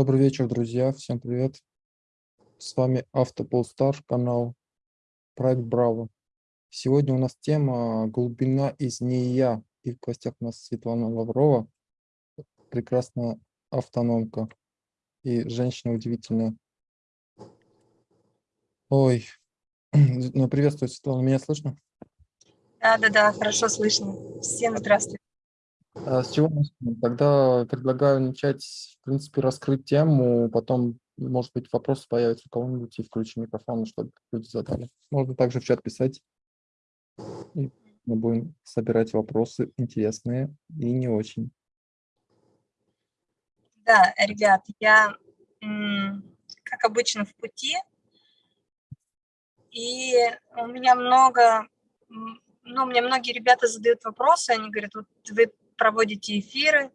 Добрый вечер, друзья. Всем привет. С вами Автополстар, канал Проект Браво. Сегодня у нас тема «Глубина из нея». И в гостях у нас Светлана Лаврова, прекрасная автономка и женщина удивительная. Ой, ну, приветствую, Светлана, меня слышно? Да, да, да, хорошо слышно. Всем здравствуйте. А с чего начнем? Тогда предлагаю начать, в принципе, раскрыть тему, потом, может быть, вопросы появятся у кого-нибудь, и включим микрофон, чтобы люди задали. Можно также в чат писать, и мы будем собирать вопросы интересные и не очень. Да, ребят, я, как обычно, в пути, и у меня много, ну, мне многие ребята задают вопросы, они говорят, вот вы проводите эфиры,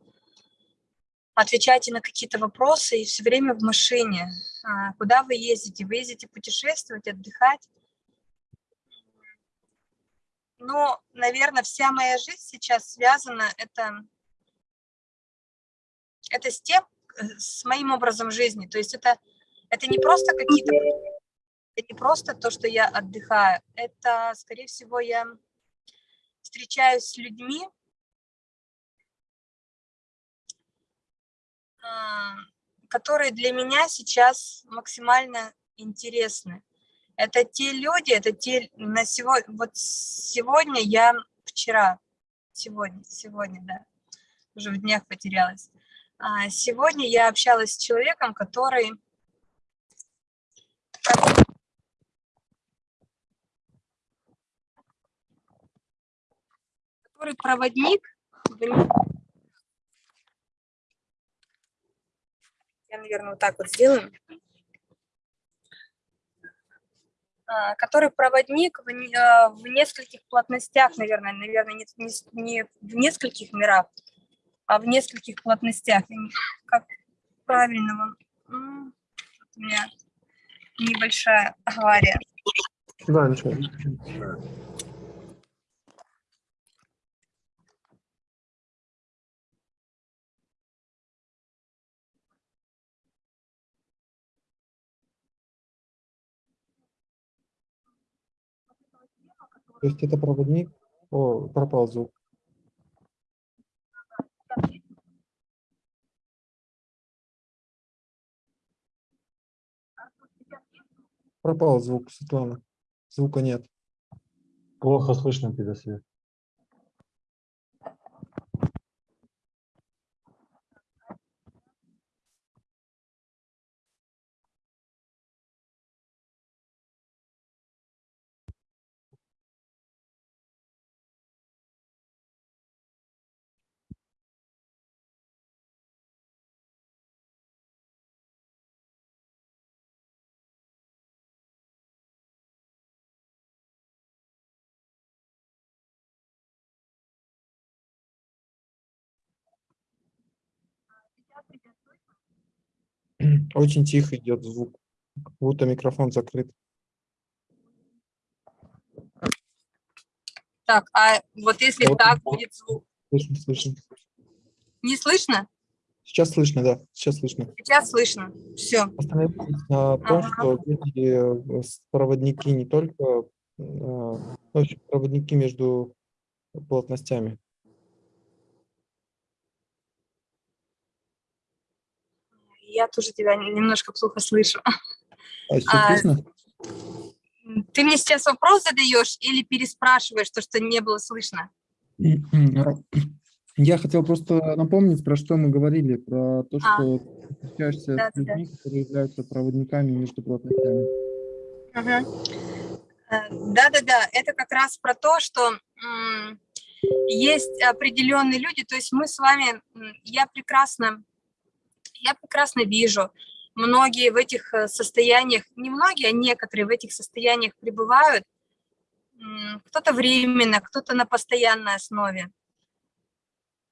отвечаете на какие-то вопросы, и все время в машине. А, куда вы ездите? Вы ездите путешествовать, отдыхать? Ну, наверное, вся моя жизнь сейчас связана это, это с тем, с моим образом жизни. То есть это, это не просто какие-то... Это не просто то, что я отдыхаю. Это, скорее всего, я встречаюсь с людьми, которые для меня сейчас максимально интересны. Это те люди, это те на сегодня, вот сегодня я, вчера, сегодня, сегодня, да, уже в днях потерялась. А, сегодня я общалась с человеком, который который проводник я, наверное, вот так вот сделаю, а, который проводник в, а, в нескольких плотностях, наверное, наверное, не, не, не в нескольких мирах, а в нескольких плотностях. Как правильно вам? У меня небольшая авария. Да, ничего. То есть это проводник, о, пропал звук. Пропал звук, Светлана. Звука нет. Плохо слышно тебя, Свет. Очень тихо идет звук, будто микрофон закрыт. Так, а вот если вот, так будет звук? Слышно, слышно. Не слышно? Сейчас слышно, да, сейчас слышно. Сейчас слышно, все. Остановитесь на том, ага. что эти проводники не только, а, ну, проводники между плотностями. Я тоже тебя немножко плохо слышу. А а, ты мне сейчас вопрос задаешь или переспрашиваешь то, что не было слышно? Я хотел просто напомнить, про что мы говорили, про то, а. что а, встречаешься да, с людьми, да. которые являются проводниками между плотностями. Да-да-да, это как раз про то, что есть определенные люди, то есть мы с вами, я прекрасно я прекрасно вижу, многие в этих э, состояниях, не многие, а некоторые в этих состояниях пребывают, кто-то временно, кто-то на постоянной основе.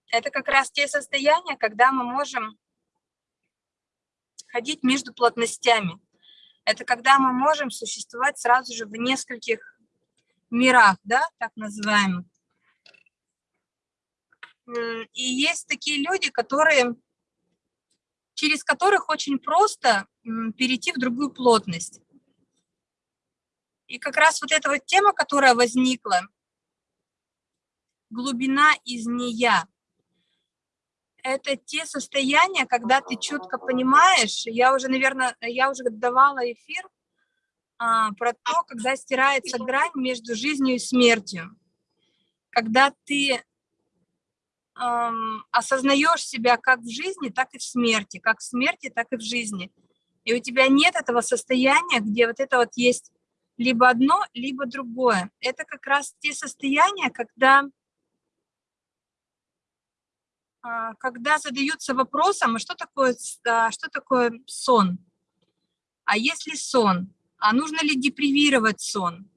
Это как раз те состояния, когда мы можем ходить между плотностями. Это когда мы можем существовать сразу же в нескольких мирах, да, так называемых. И есть такие люди, которые через которых очень просто перейти в другую плотность. И как раз вот эта вот тема, которая возникла, глубина из нея, это те состояния, когда ты четко понимаешь, я уже, наверное, я уже давала эфир а, про то, когда стирается грань между жизнью и смертью. Когда ты ам, осознаешь себя как в жизни, так и в смерти, как в смерти, так и в жизни. И у тебя нет этого состояния, где вот это вот есть либо одно, либо другое. Это как раз те состояния, когда, а, когда задаются вопросом, а что такое, а, что такое сон? А если сон? А нужно ли депривировать сон?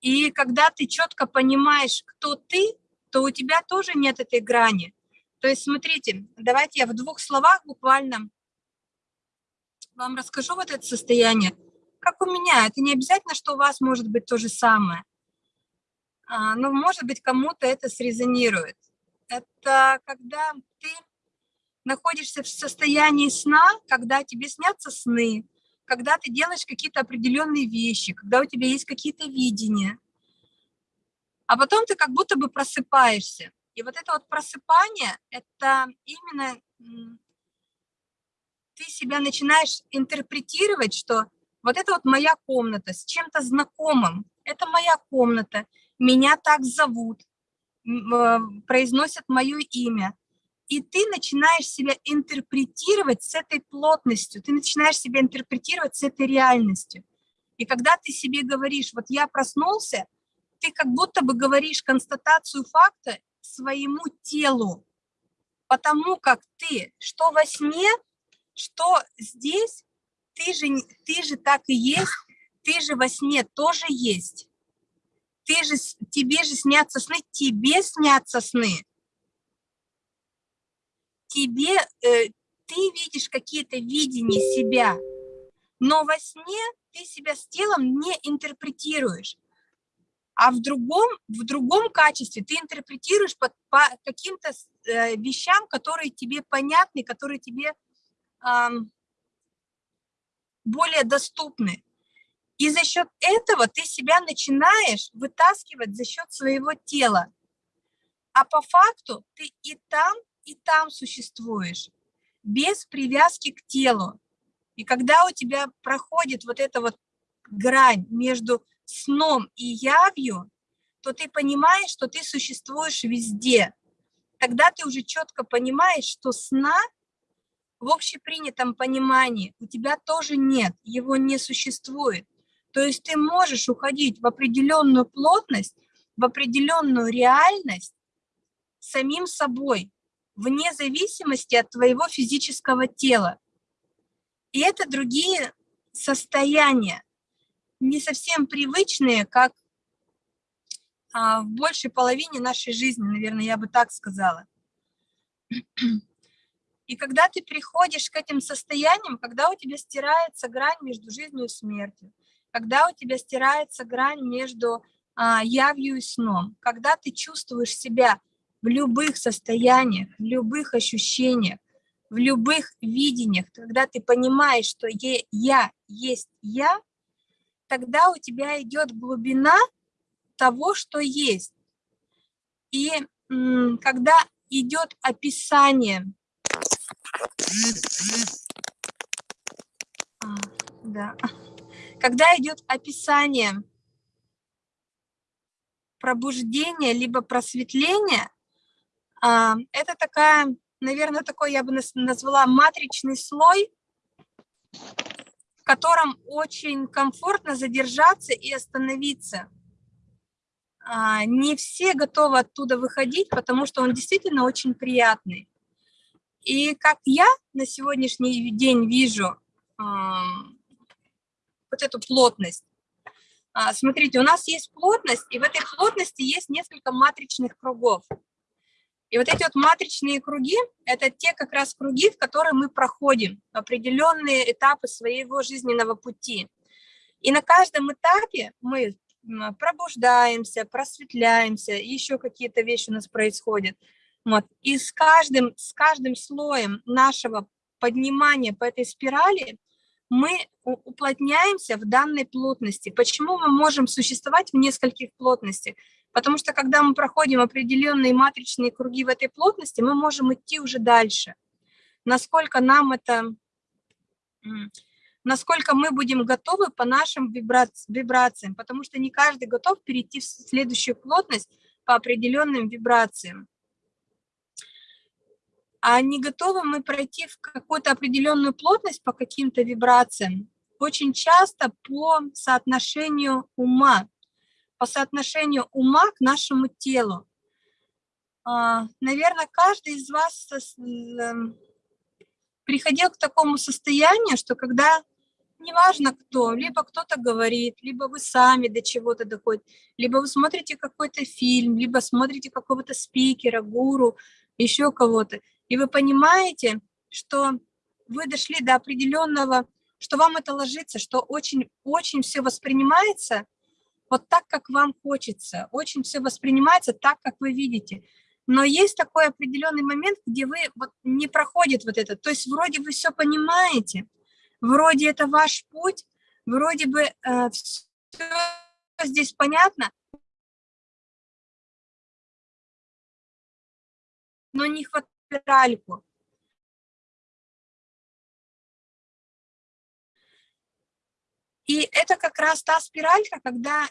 И когда ты четко понимаешь, кто ты, то у тебя тоже нет этой грани. То есть, смотрите, давайте я в двух словах буквально вам расскажу вот это состояние. Как у меня, это не обязательно, что у вас может быть то же самое. А, но, может быть, кому-то это срезонирует. Это когда ты находишься в состоянии сна, когда тебе снятся сны, когда ты делаешь какие-то определенные вещи, когда у тебя есть какие-то видения, а потом ты как будто бы просыпаешься. И вот это вот просыпание, это именно ты себя начинаешь интерпретировать, что вот это вот моя комната с чем-то знакомым, это моя комната, меня так зовут, э, произносят мое имя. И ты начинаешь себя интерпретировать с этой плотностью, ты начинаешь себя интерпретировать с этой реальностью. И когда ты себе говоришь, вот я проснулся, ты как будто бы говоришь констатацию факта своему телу, потому как ты, что во сне, что здесь, ты же, ты же так и есть, ты же во сне тоже есть. Ты же, тебе же снятся сны, тебе снятся сны. Тебе, э, ты видишь какие-то видения себя, но во сне ты себя с телом не интерпретируешь. А в другом, в другом качестве ты интерпретируешь по, по каким-то э, вещам, которые тебе понятны, которые тебе ам, более доступны. И за счет этого ты себя начинаешь вытаскивать за счет своего тела. А по факту ты и там, и там существуешь, без привязки к телу. И когда у тебя проходит вот эта вот грань между сном и явью, то ты понимаешь, что ты существуешь везде. Тогда ты уже четко понимаешь, что сна в общепринятом понимании у тебя тоже нет, его не существует. То есть ты можешь уходить в определенную плотность, в определенную реальность самим собой, вне зависимости от твоего физического тела. И это другие состояния, не совсем привычные, как а, в большей половине нашей жизни, наверное, я бы так сказала. И когда ты приходишь к этим состояниям, когда у тебя стирается грань между жизнью и смертью, когда у тебя стирается грань между а, явью и сном, когда ты чувствуешь себя в любых состояниях, в любых ощущениях, в любых видениях, когда ты понимаешь, что я есть я, тогда у тебя идет глубина того, что есть. И когда идет описание, а, да, когда идет описание пробуждения либо просветления, а, это такая, наверное, такой я бы назвала матричный слой, котором очень комфортно задержаться и остановиться. А, Не все готовы оттуда выходить, потому что он действительно очень приятный. И как я на сегодняшний день вижу вот эту плотность, а, смотрите, у нас есть плотность, и в этой плотности есть несколько матричных кругов. И вот эти вот матричные круги – это те как раз круги, в которые мы проходим определенные этапы своего жизненного пути. И на каждом этапе мы пробуждаемся, просветляемся, еще какие-то вещи у нас происходят. Вот. И с каждым, с каждым слоем нашего поднимания по этой спирали, мы уплотняемся в данной плотности. Почему мы можем существовать в нескольких плотностях? Потому что когда мы проходим определенные матричные круги в этой плотности, мы можем идти уже дальше. Насколько нам это, насколько мы будем готовы по нашим вибрациям, потому что не каждый готов перейти в следующую плотность по определенным вибрациям а не готовы мы пройти в какую-то определенную плотность по каким-то вибрациям, очень часто по соотношению ума, по соотношению ума к нашему телу. А, Наверное, каждый из вас эм, приходил к такому состоянию, что когда, неважно кто, либо кто-то говорит, либо вы сами до чего-то доходите, либо вы смотрите какой-то фильм, либо смотрите какого-то спикера, гуру, еще кого-то, и вы понимаете, что вы дошли до определенного, что вам это ложится, что очень-очень все воспринимается вот так, как вам хочется, очень все воспринимается так, как вы видите. Но есть такой определенный момент, где вы вот не проходит вот это. То есть вроде вы все понимаете, вроде это ваш путь, вроде бы э, все здесь понятно, но не хватает спиральку. И это как раз та спиралька, когда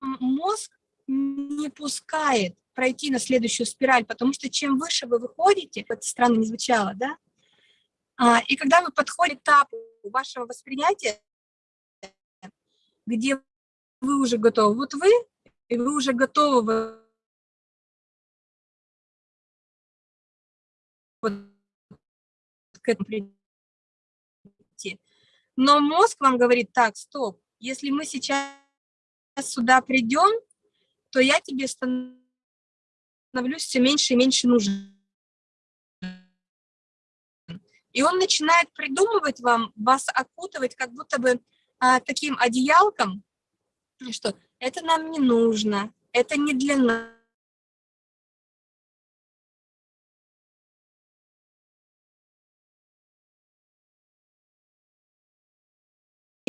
мозг не пускает пройти на следующую спираль, потому что чем выше вы выходите, это странно не звучало, да? А, и когда вы подходите к этапу вашего восприятия, где вы уже готовы, вот вы, и вы уже готовы к этому прийти. Но мозг вам говорит, так, стоп, если мы сейчас сюда придем, то я тебе становлюсь все меньше и меньше нужен. И он начинает придумывать вам, вас окутывать как будто бы а, таким одеялком, что это нам не нужно, это не для нас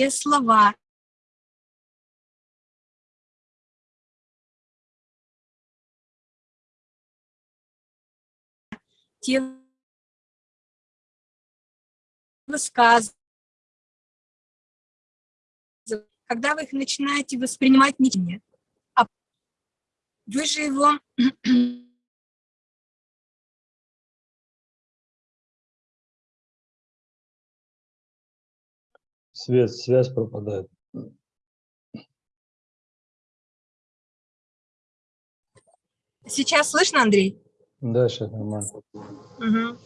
слова. Те высказывания, когда вы их начинаете воспринимать не а вы же его Свет, связь пропадает. Сейчас слышно, Андрей? Да, сейчас нормально. Угу.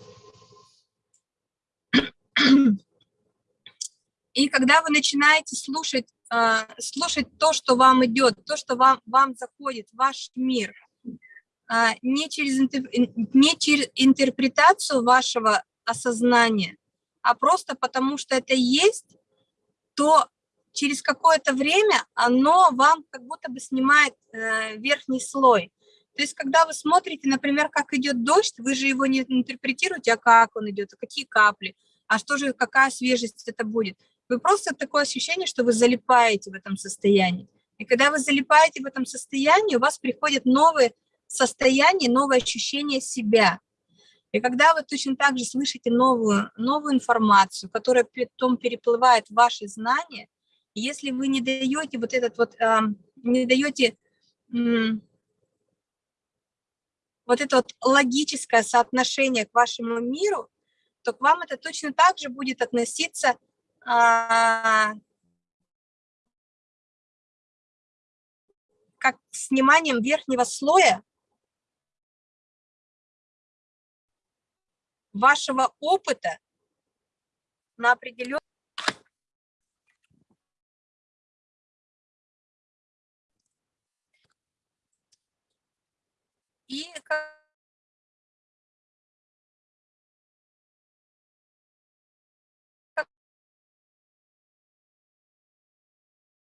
И когда вы начинаете слушать, а, слушать то, что вам идет, то, что вам, вам заходит ваш мир, а, не через, не через интерпретацию вашего осознания, а просто потому, что это есть, то через какое-то время оно вам как будто бы снимает э, верхний слой. То есть, когда вы смотрите, например, как идет дождь, вы же его не интерпретируете, а как он идет, а какие капли, а что же, какая свежесть это будет. Вы просто такое ощущение, что вы залипаете в этом состоянии. И когда вы залипаете в этом состоянии, у вас приходят новые состояния, новые ощущения себя. И когда вы точно так же слышите новую, новую информацию, которая потом переплывает в ваши знания, если вы не даете вот этот вот, не даете вот это вот логическое соотношение к вашему миру, то к вам это точно так же будет относиться э, как сниманием верхнего слоя вашего опыта на определенный и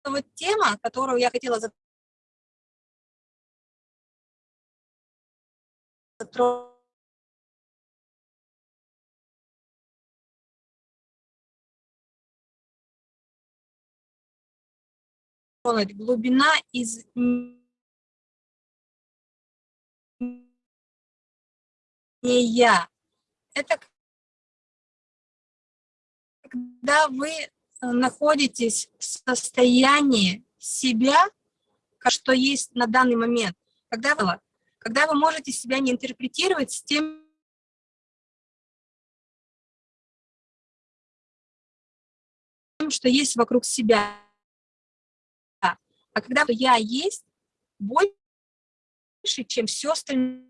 вот тема, которую я хотела затронуть глубина из не я. Это когда вы э, находитесь в состоянии себя, что есть на данный момент, когда вы, когда вы можете себя не интерпретировать с тем, что есть вокруг себя. А когда я есть больше, чем все остальное.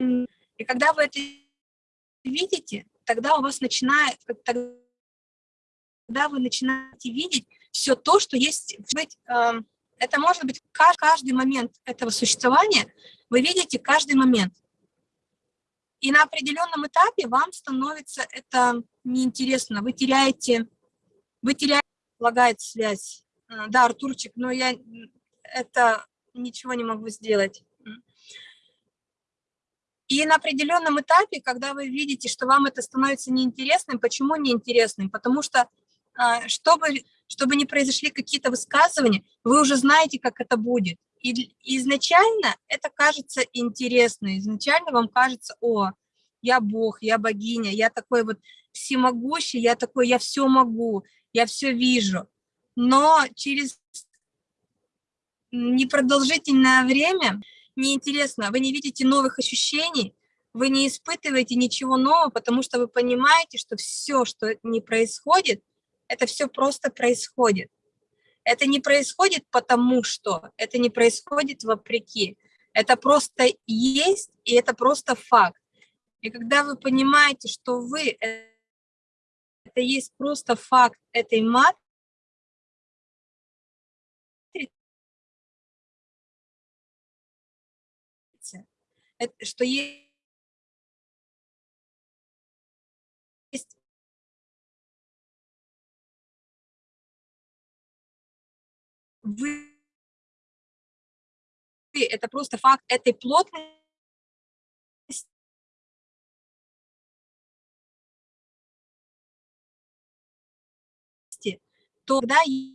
И когда вы это видите, тогда у вас начинает, тогда вы начинаете видеть все то, что есть. Эм, это может быть каждый момент этого существования, вы видите каждый момент. И на определенном этапе вам становится это неинтересно, вы теряете, вы теряете, лагает связь. Э, да, Артурчик, но я это ничего не могу сделать. И на определенном этапе, когда вы видите, что вам это становится неинтересным, почему неинтересным? Потому что, а, чтобы, чтобы не произошли какие-то высказывания, вы уже знаете, как это будет. И изначально это кажется интересно, изначально вам кажется, о, я Бог, я богиня, я такой вот всемогущий, я такой, я все могу, я все вижу. Но через непродолжительное время неинтересно, вы не видите новых ощущений, вы не испытываете ничего нового, потому что вы понимаете, что все, что не происходит, это все просто происходит. Это не происходит потому что, это не происходит вопреки. Это просто есть, и это просто факт. И когда вы понимаете, что вы – это есть просто факт этой матрицы, что есть вы это просто факт этой плотности то тогда и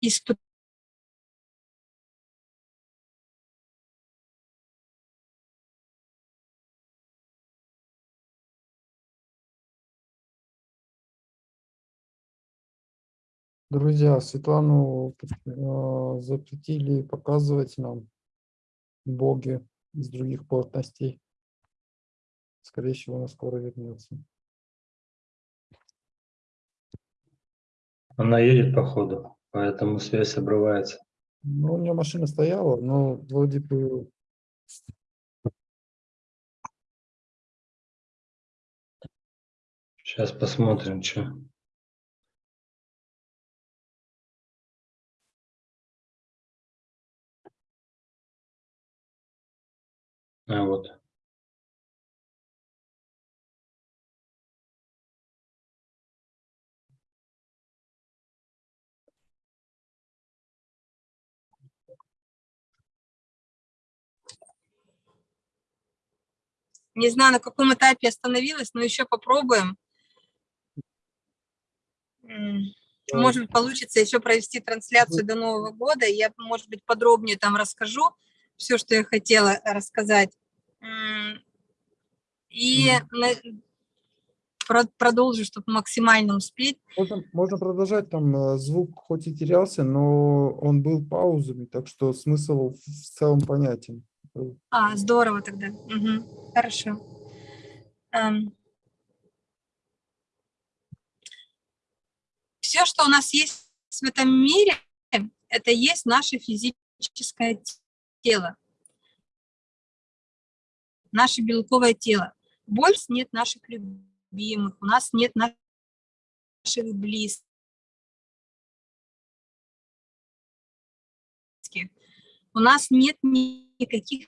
испытать Друзья, Светлану э, запретили показывать нам боги из других плотностей. Скорее всего, она скоро вернется. Она едет по ходу, поэтому связь обрывается. Ну, у нее машина стояла, но вроде бы... Сейчас посмотрим, что. Вот. Не знаю, на каком этапе остановилась, но еще попробуем. Может быть, получится еще провести трансляцию до Нового года. Я, может быть, подробнее там расскажу все, что я хотела рассказать. И продолжу, чтобы максимально успеть. Можно, можно продолжать, там э, звук хоть и терялся, но он был паузами, так что смысл в целом понятен. А, здорово тогда. Угу. Хорошо. Um, все, что у нас есть в этом мире, это есть наше физическое тело, наше белковое тело. Больше нет наших любимых, у нас нет наших близких. У нас нет никаких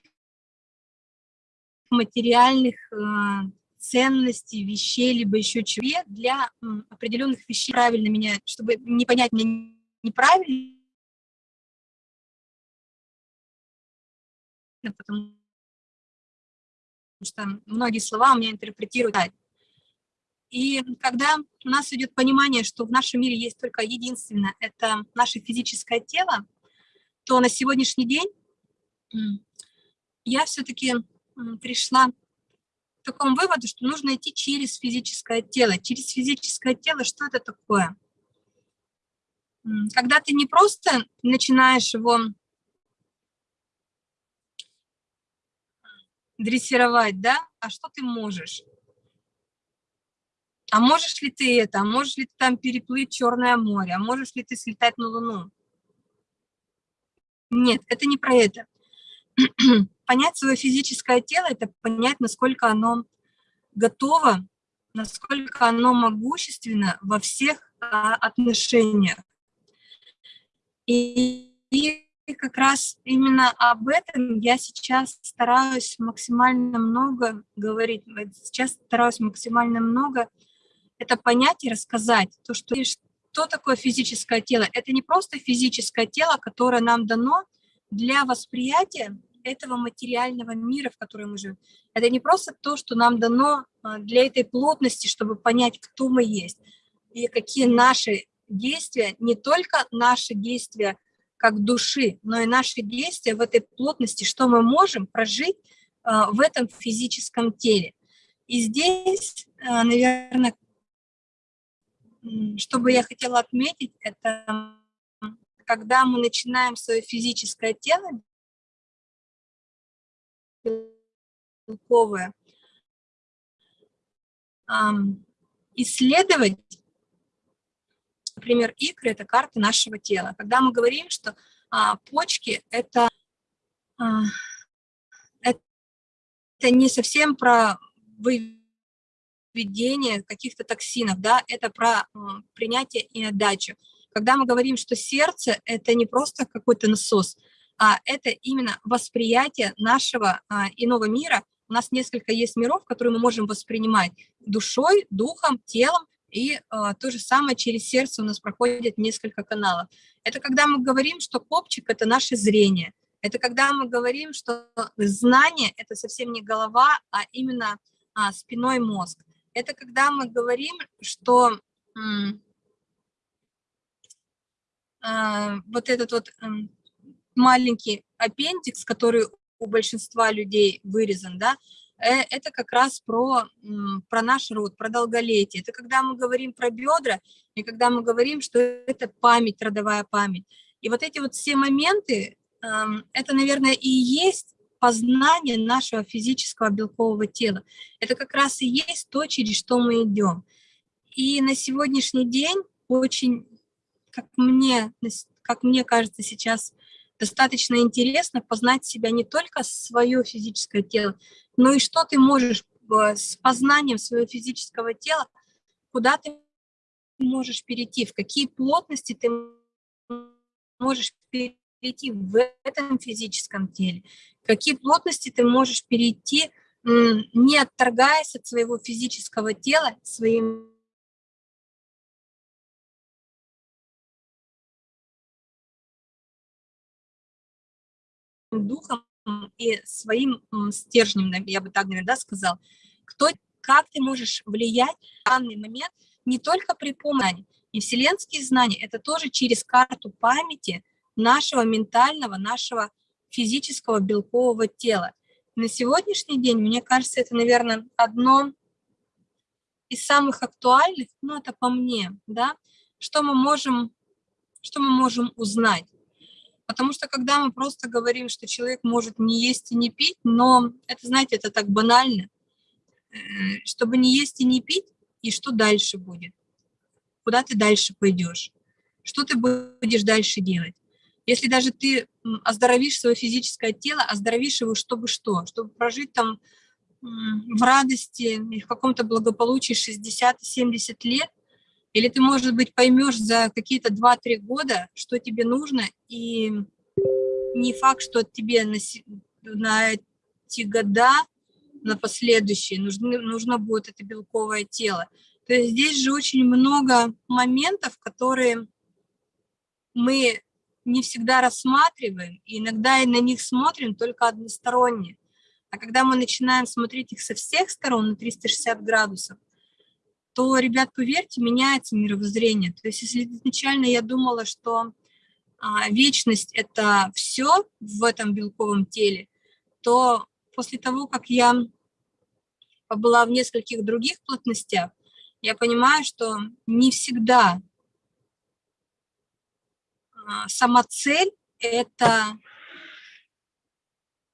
материальных э, ценностей, вещей, либо еще чего для определенных вещей правильно менять, чтобы не понять меня неправильно, потому что многие слова у меня интерпретируют. И когда у нас идет понимание, что в нашем мире есть только единственное, это наше физическое тело, то на сегодняшний день я все-таки пришла к такому выводу, что нужно идти через физическое тело. Через физическое тело что это такое? Когда ты не просто начинаешь его дрессировать, да, а что ты можешь? А можешь ли ты это? А можешь ли ты там переплыть Черное море? А можешь ли ты слетать на Луну? Нет, это не про это. Понять свое физическое тело – это понять, насколько оно готово, насколько оно могущественно во всех а, отношениях. И, и как раз именно об этом я сейчас стараюсь максимально много говорить. Сейчас стараюсь максимально много это понять и рассказать. То, что, что такое физическое тело? Это не просто физическое тело, которое нам дано для восприятия этого материального мира, в котором мы живем. Это не просто то, что нам дано а, для этой плотности, чтобы понять, кто мы есть и какие наши действия, не только наши действия как души, но и наши действия в этой плотности, что мы можем прожить а, в этом физическом теле. И здесь, а, наверное, что бы я хотела отметить, это когда мы начинаем свое физическое тело исследовать, например, икры – это карты нашего тела. Когда мы говорим, что а, почки – это, а, это не совсем про выведение каких-то токсинов, да, это про а, принятие и отдачу. Когда мы говорим, что сердце – это не просто какой-то насос, а это именно восприятие нашего а, иного мира. У нас несколько есть миров, которые мы можем воспринимать душой, духом, телом, и а, то же самое через сердце у нас проходит несколько каналов. Это когда мы говорим, что копчик – это наше зрение. Это когда мы говорим, что знание – это совсем не голова, а именно а, спиной мозг. Это когда мы говорим, что а, вот этот вот маленький аппендикс, который у большинства людей вырезан, да, это как раз про, про наш род, про долголетие. Это когда мы говорим про бедра, и когда мы говорим, что это память, родовая память. И вот эти вот все моменты, это, наверное, и есть познание нашего физического белкового тела. Это как раз и есть то, через что мы идем. И на сегодняшний день очень, как мне, как мне кажется сейчас, достаточно интересно познать себя не только свое физическое тело, но и что ты можешь э, с познанием своего физического тела, куда ты можешь перейти, в какие плотности ты можешь перейти в этом физическом теле, какие плотности ты можешь перейти, не отторгаясь от своего физического тела, своим духом и своим стержнем, я бы так, наверное, да, сказал, кто, как ты можешь влиять в данный момент не только при помощи, и вселенские знания, это тоже через карту памяти нашего ментального, нашего физического белкового тела. На сегодняшний день, мне кажется, это, наверное, одно из самых актуальных, ну, это по мне, да, что мы можем, что мы можем узнать. Потому что когда мы просто говорим, что человек может не есть и не пить, но это, знаете, это так банально, э, чтобы не есть и не пить, и что дальше будет? Куда ты дальше пойдешь? Что ты будешь дальше делать? Если даже ты оздоровишь свое физическое тело, оздоровишь его, чтобы что? Чтобы прожить там в радости и в каком-то благополучии 60-70 лет, или ты, может быть, поймешь за какие-то 2-3 года, что тебе нужно, и не факт, что тебе на, на эти года на последующие, нужны, нужно будет это белковое тело. То есть здесь же очень много моментов, которые мы не всегда рассматриваем, и иногда и на них смотрим только односторонне. А когда мы начинаем смотреть их со всех сторон на 360 градусов, то, ребят, поверьте, меняется мировоззрение. То есть если изначально я думала, что а, вечность – это все в этом белковом теле, то после того, как я побыла в нескольких других плотностях, я понимаю, что не всегда а, сама цель – это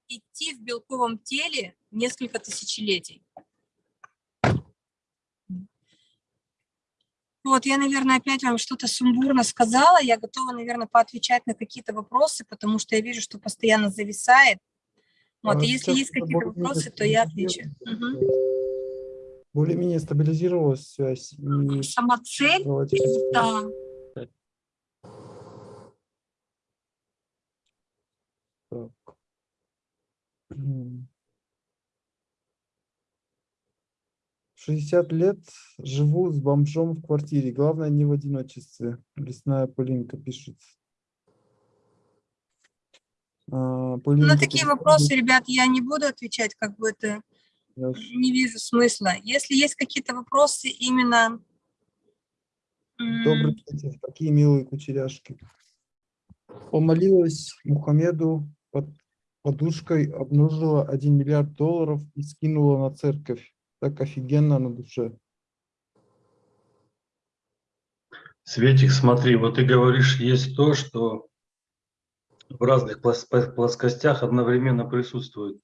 идти в белковом теле несколько тысячелетий. Вот, я, наверное, опять вам что-то сумбурно сказала. Я готова, наверное, поотвечать на какие-то вопросы, потому что я вижу, что постоянно зависает. Вот, А и если есть какие-то вопросы, то я отвечу. Связь. Более-менее стабилизировалась связь. и Сама цель это Так. М. 60 лет живу с бомжом в квартире. Главное, не в одиночестве. Лесная Полинка пишет. А, На Полинка, такие переходит- вопросы, ребят, я не буду отвечать, как бы это Я не вижу смысла. Если есть какие-то вопросы именно... Добрый вечер. Какие милые кучеряшки. Помолилась Мухаммеду под подушкой, обнаружила 1 миллиард долларов и скинула на церковь. Так офигенно на душе. Светик, смотри, вот ты говоришь, есть то, что в разных плоскостях одновременно присутствует.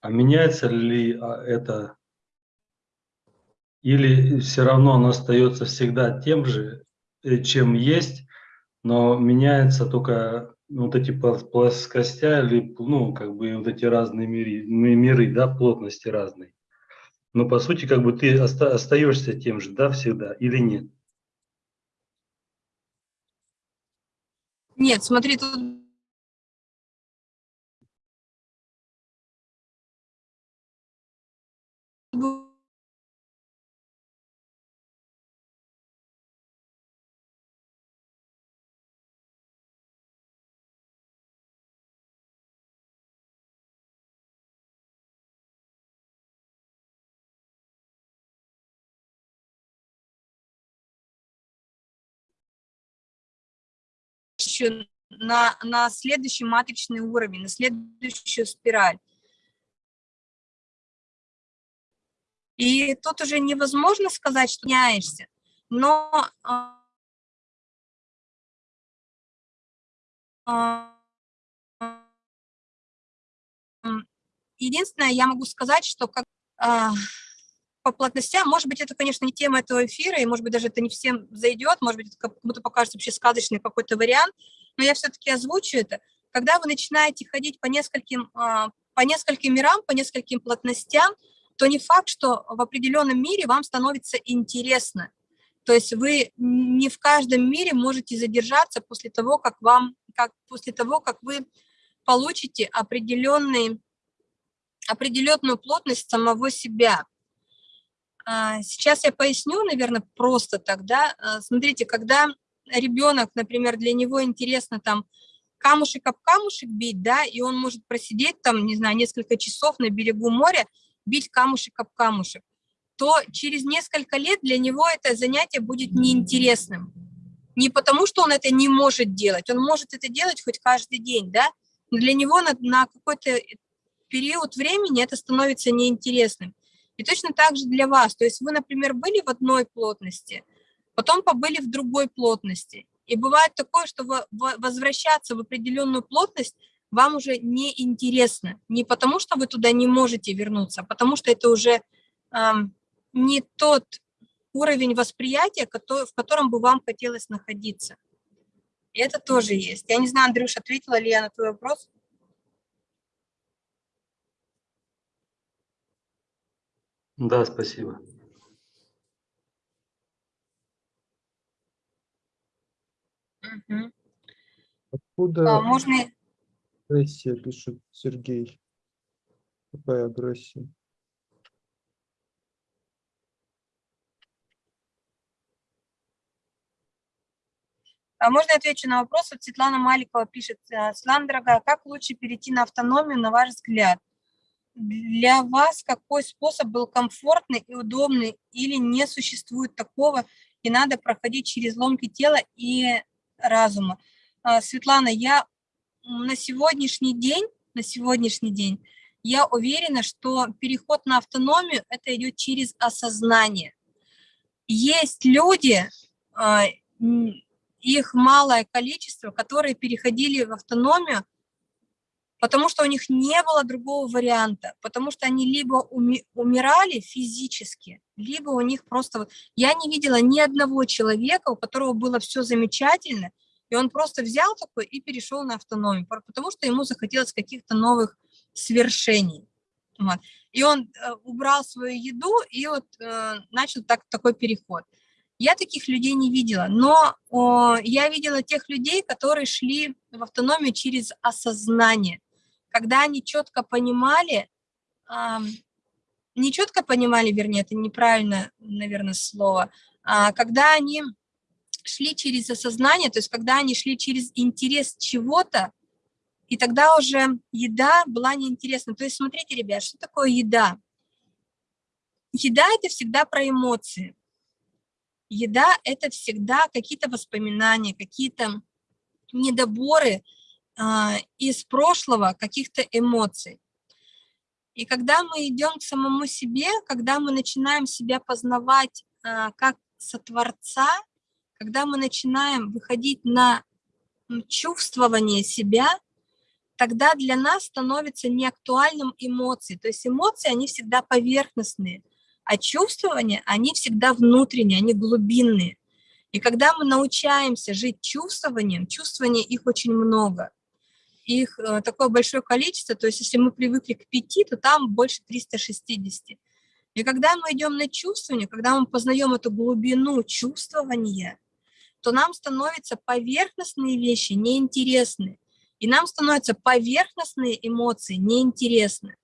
А меняется ли а, это? Или все равно оно остается всегда тем же, э, чем есть, но меняется только вот эти плос- плоскостя или, ну, как бы вот эти разные миры, ми- миры, да, плотности разные. Но по сути, как бы ты оста- остаешься тем же, да, всегда, или нет? Нет, смотри, тут еще на, на следующий матричный уровень, на следующую спираль. И тут уже невозможно сказать, что меняешься, но а, а, единственное, я могу сказать, что как а, по плотностям, может быть, это, конечно, не тема этого эфира, и, может быть, даже это не всем зайдет, может быть, это кому-то покажется вообще сказочный какой-то вариант, но я все-таки озвучу это. Когда вы начинаете ходить по нескольким, а, по нескольким мирам, по нескольким плотностям, то не факт, что в определенном мире вам становится интересно. То есть вы не в каждом мире можете задержаться после того, как вам, как после того, как вы получите определенный, определенную плотность самого себя. А, Сейчас я поясню, наверное, просто тогда. Смотрите, когда ребенок, например, для него интересно там камушек об камушек бить, да, и он может просидеть там, не знаю, несколько часов на берегу моря, бить камушек об камушек, то через несколько лет для него это занятие будет неинтересным. Не потому, что он это не может делать, он может это делать хоть каждый день, да, но для него на, на какой-то период времени это становится неинтересным. И точно так же для вас. То есть вы, например, были в одной плотности, потом побыли в другой плотности. И бывает такое, что возвращаться в определенную плотность вам уже не интересно. Не потому, что вы туда не можете вернуться, а потому что это уже ам, не тот уровень восприятия, в котором бы вам хотелось находиться. И это тоже есть. Я не знаю, Андрюш, ответила ли я на твой вопрос? Да, спасибо. Мгм. А, Откуда Можно, агрессия, пишет Сергей? Какая агрессия? а можно я отвечу на вопрос? Вот Светлана Маликова пишет, э, Светлана, дорогая, как лучше перейти на автономию, на ваш взгляд? Для вас какой способ был комфортный и удобный или не существует такого, и надо проходить через ломки тела и разума? А, Светлана, я на сегодняшний день, на сегодняшний день, я уверена, что переход на автономию, это идет через осознание. Есть люди, а, их малое количество, которые переходили в автономию, потому что у них не было другого варианта, потому что они либо уми- умирали физически, либо у них просто... вот- Я не видела ни одного человека, у которого было все замечательно, и он просто взял такой и перешел на автономию, потому что ему захотелось каких-то новых свершений. Вот. И он э, убрал свою еду и вот э, начал так, такой переход. Я таких людей не видела, но о, я видела тех людей, которые шли в автономию через осознание, когда они четко понимали, не четко понимали, вернее, это неправильно, наверное, слово, а когда они шли через осознание, то есть когда они шли через интерес чего-то, и тогда уже еда была неинтересна. То есть смотрите, ребят, что такое еда? Еда – это всегда про эмоции. Еда – это всегда какие-то воспоминания, какие-то недоборы из прошлого, каких-то эмоций. И когда мы идем к самому себе, когда мы начинаем себя познавать а, как сотворца, когда мы начинаем выходить на чувствование себя, тогда для нас становится неактуальным эмоции. То есть эмоции, они всегда поверхностные, а чувствования, они всегда внутренние, они глубинные. И когда мы научаемся жить чувствованием, чувствования их очень много, их э, такое большое количество, то есть если мы привыкли к пяти, то там больше 360. И когда мы идем на чувствование, когда мы познаем эту глубину чувствования, то нам становятся поверхностные вещи неинтересны, и нам становятся поверхностные эмоции неинтересны.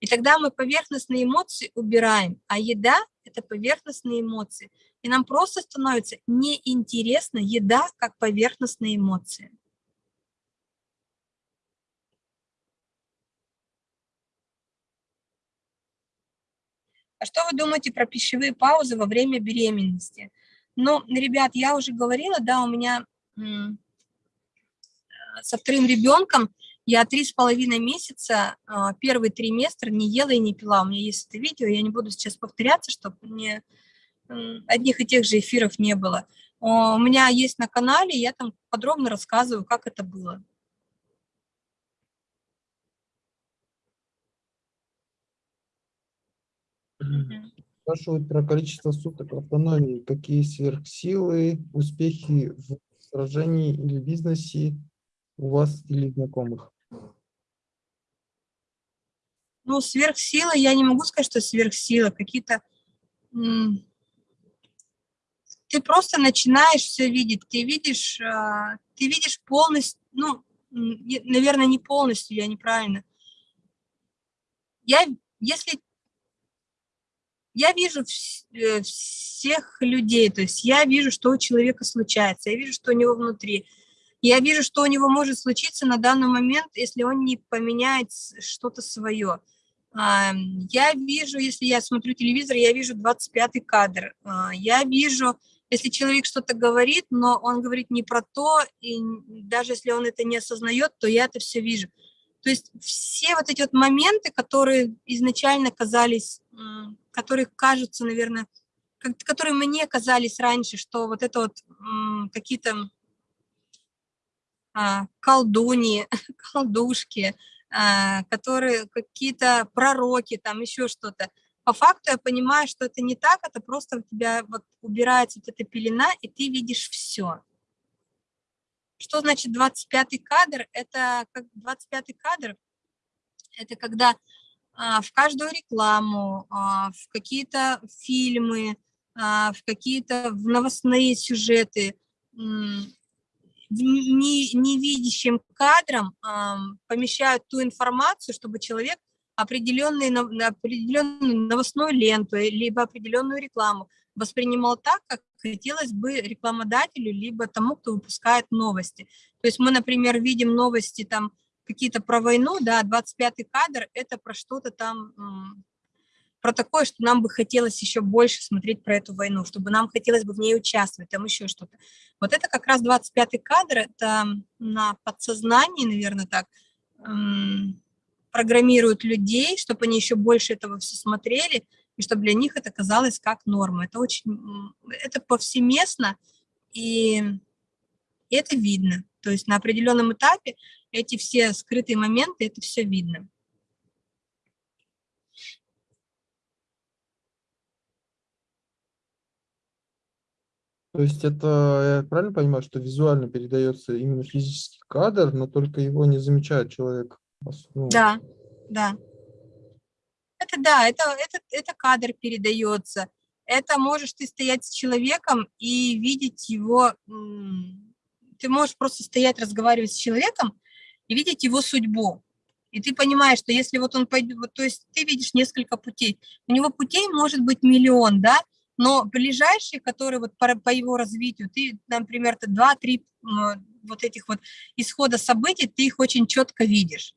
И тогда мы поверхностные эмоции убираем, а еда – это поверхностные эмоции. И нам просто становится неинтересна еда как поверхностные эмоции. А что вы думаете про пищевые паузы во время беременности? Ну, ребят, я уже говорила, да, у меня м, со вторым ребенком я три с половиной месяца, а, первый триместр не ела и не пила. У меня есть это видео, я не буду сейчас повторяться, чтобы мне одних и тех же эфиров не было. У меня есть на канале, я там подробно рассказываю, как это было. Спрашивают про количество суток автономии. Какие сверхсилы, успехи в сражении или бизнесе у вас или знакомых? Ну, сверхсила, я не могу сказать, что сверхсила, какие-то... Ты просто начинаешь все видеть, ты видишь, а, ты видишь полностью, ну, наверное, не полностью, я неправильно. Я, если... Я вижу э, всех людей, то есть я вижу, что у человека случается, я вижу, что у него внутри. Я вижу, что у него может случиться на данный момент, если он не поменяет что-то свое. А, Я вижу, если я смотрю телевизор, я вижу 25-й кадр. А, Я вижу, если человек что-то говорит, но он говорит не про то, и даже если он это не осознает, то я это все вижу. То есть все вот эти вот моменты, которые изначально казались, которые кажутся, наверное, которые мне казались раньше, что вот это вот какие-то а, колдуньи, колдушки, а, которые какие-то пророки, там еще что-то. По факту я понимаю, что это не так, это просто у тебя вот убирается вот эта пелена, и ты видишь все. Что значит 25-й кадр? Это как 25-й кадр, это когда в каждую рекламу, а, в какие-то фильмы, а, в какие-то в новостные сюжеты не- невидящим кадром помещают ту информацию, чтобы человек определенный, определенную новостную ленту, либо определенную рекламу воспринимал так, как хотелось бы рекламодателю, либо тому, кто выпускает новости. То есть мы, например, видим новости там какие-то про войну, да, 25-й кадр – это про что-то там, про такое, что нам бы хотелось еще больше смотреть про эту войну, чтобы нам хотелось бы в ней участвовать, там еще что-то. Вот это как раз 25-й кадр, это на подсознании, наверное, так, программируют людей, чтобы они еще больше этого все смотрели, и чтобы для них это казалось как норма. Это очень, это повсеместно, и, и это видно. То есть на определенном этапе эти все скрытые моменты, это все видно. То есть это, я правильно понимаю, что визуально передается именно физический кадр, но только его не замечает человек? Ну... Да, да. Это да, это, это, это кадр передается. Это можешь ты стоять с человеком и видеть его, ты можешь просто стоять, разговаривать с человеком и видеть его судьбу. И ты понимаешь, что если вот он пойдет, вот, то есть ты видишь несколько путей, у него путей может быть миллион, да, но ближайшие, которые вот по, по его развитию, ты, например, два-три вот этих вот исхода событий, ты их очень четко видишь.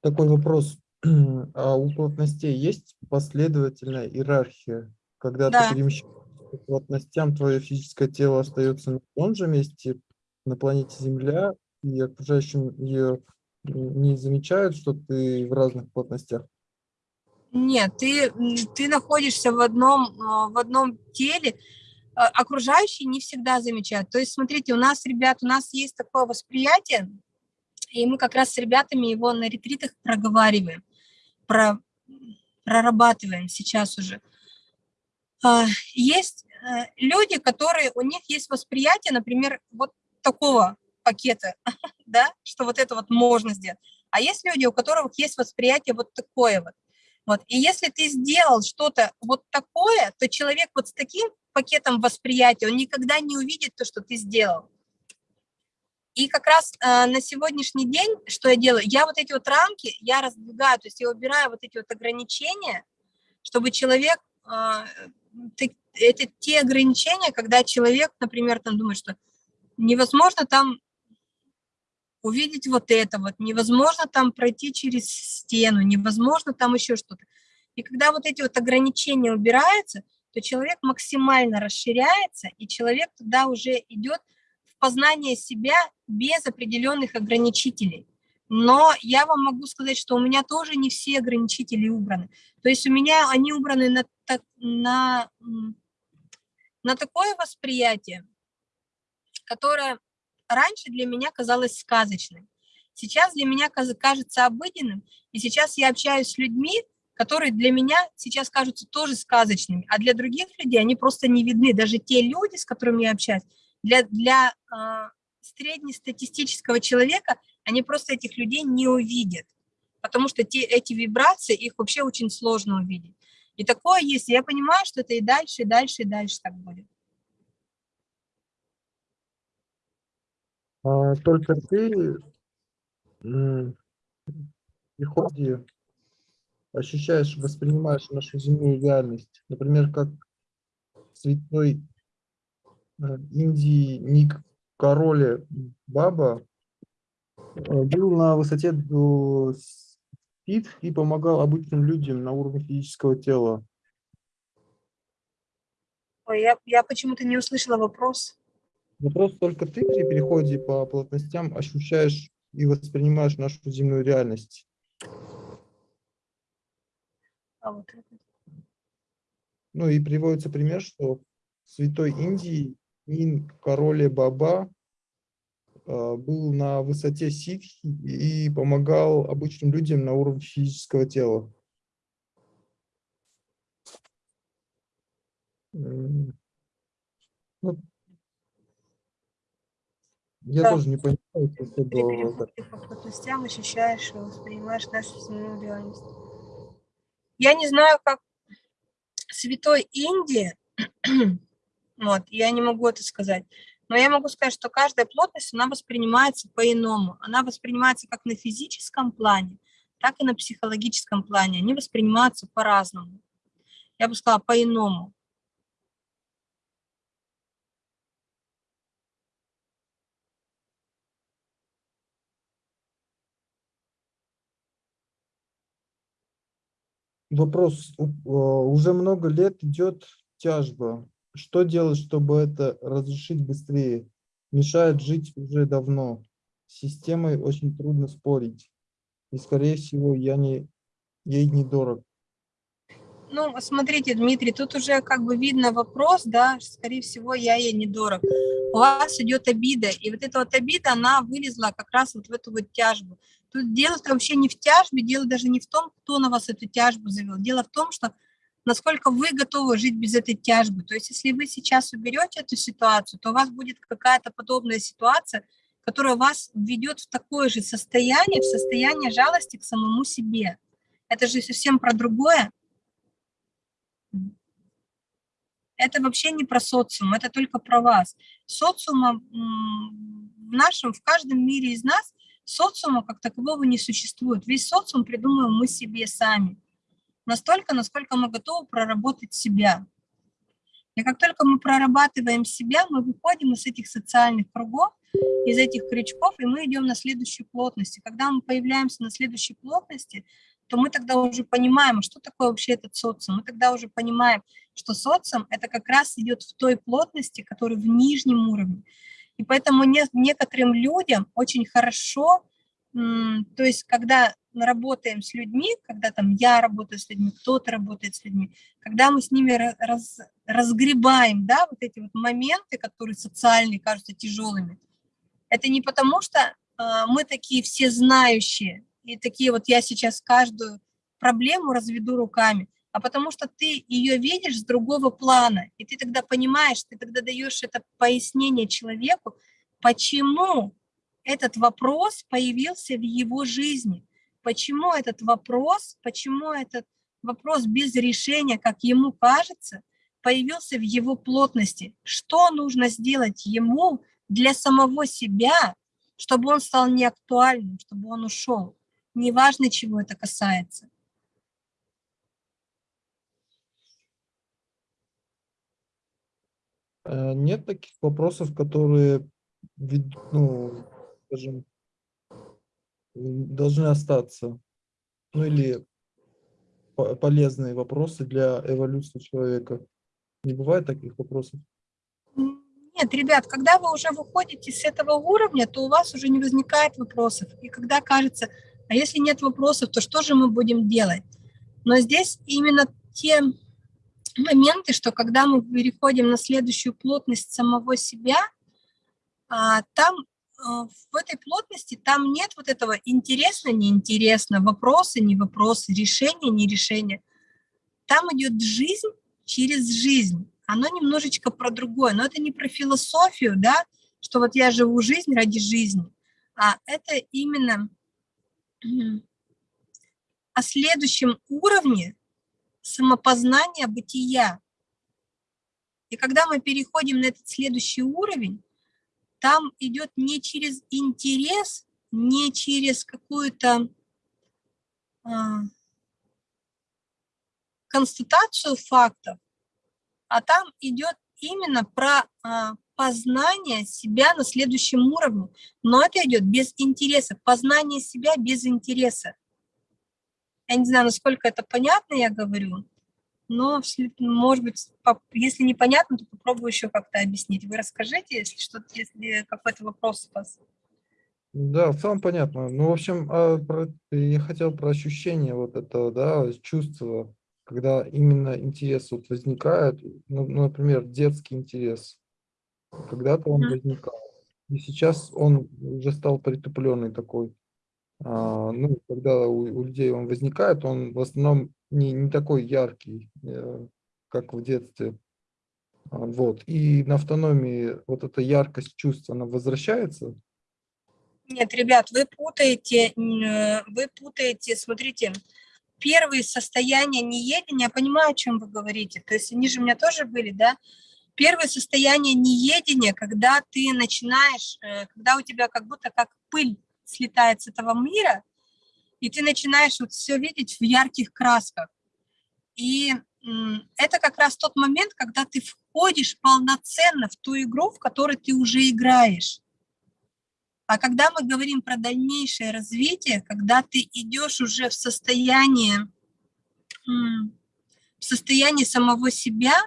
Такой вопрос. А у плотностей есть последовательная иерархия? Когда да. ты перемещаешься по плотностям, твое физическое тело остается на том же месте, на планете Земля, и окружающим ее не замечают, что ты в разных плотностях? Нет, ты, ты находишься в одном, а, в одном теле, а, окружающие не всегда замечают. То есть, смотрите, у нас, ребят, у нас есть такое восприятие, и мы как раз с ребятами его на ретритах проговариваем, про, прорабатываем сейчас уже. А, есть э, люди, которые, у них есть восприятие, например, вот такого пакета, да, что вот это вот можно сделать. А есть люди, у которых есть восприятие вот такое вот. Вот. И если ты сделал что-то вот такое, то человек вот с таким пакетом восприятия, он никогда не увидит то, что ты сделал. И как раз э, на сегодняшний день, что я делаю, я вот эти вот рамки, я раздвигаю, то есть я убираю вот эти вот ограничения, чтобы человек, э, ты, это те ограничения, когда человек, например, там думает, что невозможно там увидеть вот это вот, невозможно там пройти через стену, невозможно там еще что-то. И когда вот эти вот ограничения убираются, то человек максимально расширяется, и человек туда уже идет познание себя без определенных ограничителей. Но я вам могу сказать, что у меня тоже не все ограничители убраны. То есть у меня они убраны на, на, на такое восприятие, которое раньше для меня казалось сказочным. Сейчас для меня кажется обыденным, и сейчас я общаюсь с людьми, которые для меня сейчас кажутся тоже сказочными, а для других людей они просто не видны. Даже те люди, с которыми я общаюсь, для, для э, среднестатистического человека они просто этих людей не увидят, потому что те, эти вибрации, их вообще очень сложно увидеть. И такое есть, я понимаю, что это и дальше, и дальше, и дальше так будет. А, только ты в приходе ощущаешь, воспринимаешь нашу земную реальность, например, как святой Э, Индии Ник Короле Баба э, был на высоте до спид и помогал обычным людям на уровне физического тела. Ой, я, я почему-то не услышала вопрос. Вопрос только ты при переходе по плотностям ощущаешь и воспринимаешь нашу земную реальность. А вот это. Ну и приводится пример, что в Святой Индии Ин Короле Баба а, был на высоте ситхи и помогал обычным людям на уровне физического тела. Ну, я да. тоже не понимаю, что было. Ты по плотностям ощущаешь и воспринимаешь нашу земную реальность. Я не знаю, как святой Индии вот, я не могу это сказать. Но я могу сказать, что каждая плотность, она воспринимается по-иному. Она воспринимается как на физическом плане, так и на психологическом плане. Они воспринимаются по-разному. я бы сказала, по-иному. Вопрос. А, Уже много лет идет тяжба. Что делать, чтобы это разрешить быстрее? Мешает жить уже давно. С системой очень трудно спорить. И, скорее всего, я не, ей недорог. Ну, смотрите, Дмитрий, тут уже как бы видно вопрос, да, скорее всего, я ей недорог. У вас идет обида, и вот эта вот обида, она вылезла как раз вот в эту вот тяжбу. Тут дело-то вообще не в тяжбе, дело даже не в том, кто на вас эту тяжбу завел. Дело в том, что насколько вы готовы жить без этой тяжбы. То есть если вы сейчас уберете эту ситуацию, то у вас будет какая-то подобная ситуация, которая вас введет в такое же состояние, в состояние жалости к самому себе. Это же совсем про другое. Это вообще не про социум, это только про вас. Социума в нашем, в каждом мире из нас социума как такового не существует. Весь социум придумываем мы себе сами. Настолько, насколько мы готовы проработать себя. И как только мы прорабатываем себя, мы выходим из этих социальных кругов, из этих крючков, и мы идем на следующую плотность. И когда мы появляемся на следующей плотности, то мы тогда уже понимаем, а что такое вообще этот социум. Мы тогда уже понимаем, что социум – это как раз идет в той плотности, которая в нижнем уровне. И поэтому не, некоторым людям очень хорошо, то есть когда работаем с людьми, когда там я работаю с людьми, кто-то работает с людьми, когда мы с ними ра- раз, разгребаем, да, вот эти вот моменты, которые социальные кажутся тяжелыми, это не потому, что а, мы такие все знающие, и такие вот я сейчас каждую проблему разведу руками, а потому что ты ее видишь с другого плана, и ты тогда понимаешь, ты тогда даешь это пояснение человеку, почему этот вопрос появился в его жизни, почему этот вопрос, почему этот вопрос без решения, как ему кажется, появился в его плотности, что нужно сделать ему для самого себя, чтобы он стал неактуальным, чтобы он ушел. Неважно, чего это касается. Э, Нет таких вопросов, которые, ну, скажем, должны остаться. Ну или по- полезные вопросы для эволюции человека. Не бывает таких вопросов? Нет, ребят, когда вы уже выходите с этого уровня, то у вас уже не возникает вопросов. И когда кажется, а если нет вопросов, то что же мы будем делать? Но здесь именно те моменты, что когда мы переходим на следующую плотность самого себя, а, там в этой плотности там нет вот этого интересно, неинтересно, вопросы, не вопросы, решение, не решение. Там идет жизнь через жизнь. Оно немножечко про другое, но это не про философию, да, что вот я живу жизнь ради жизни, а это именно о следующем уровне самопознания бытия. И когда мы переходим на этот следующий уровень, там идет не через интерес, не через какую-то а, констатацию фактов, а там идет именно про а, познание себя на следующем уровне. Но это идет без интереса, познание себя без интереса. Я не знаю, насколько это понятно, я говорю, но, может быть, если непонятно, то попробую еще как-то объяснить. Вы расскажите, если что-то, если какой-то вопрос у вас. Да, в целом понятно. Ну, в общем, а, я хотел про ощущение вот этого, да, чувства, когда именно интерес вот возникает, ну, ну, например, детский интерес. Когда-то он возникал, и сейчас он уже стал притупленный такой. А, ну, когда у, у людей он возникает, он в основном не, не такой яркий, э, как в детстве. А, Вот. И на автономии вот эта яркость чувств, она возвращается. Нет, ребят, вы путаете, э, вы путаете, смотрите, первые состояния неедения, я понимаю, о чем вы говорите, то есть они же у меня тоже были, да, первое состояние неедения, когда ты начинаешь, э, когда у тебя как будто как пыль слетает с этого мира, и ты начинаешь вот все видеть в ярких красках. И это как раз тот момент, когда ты входишь полноценно в ту игру, в которой ты уже играешь. А когда мы говорим про дальнейшее развитие, когда ты идешь уже в состояние, в состояние самого себя,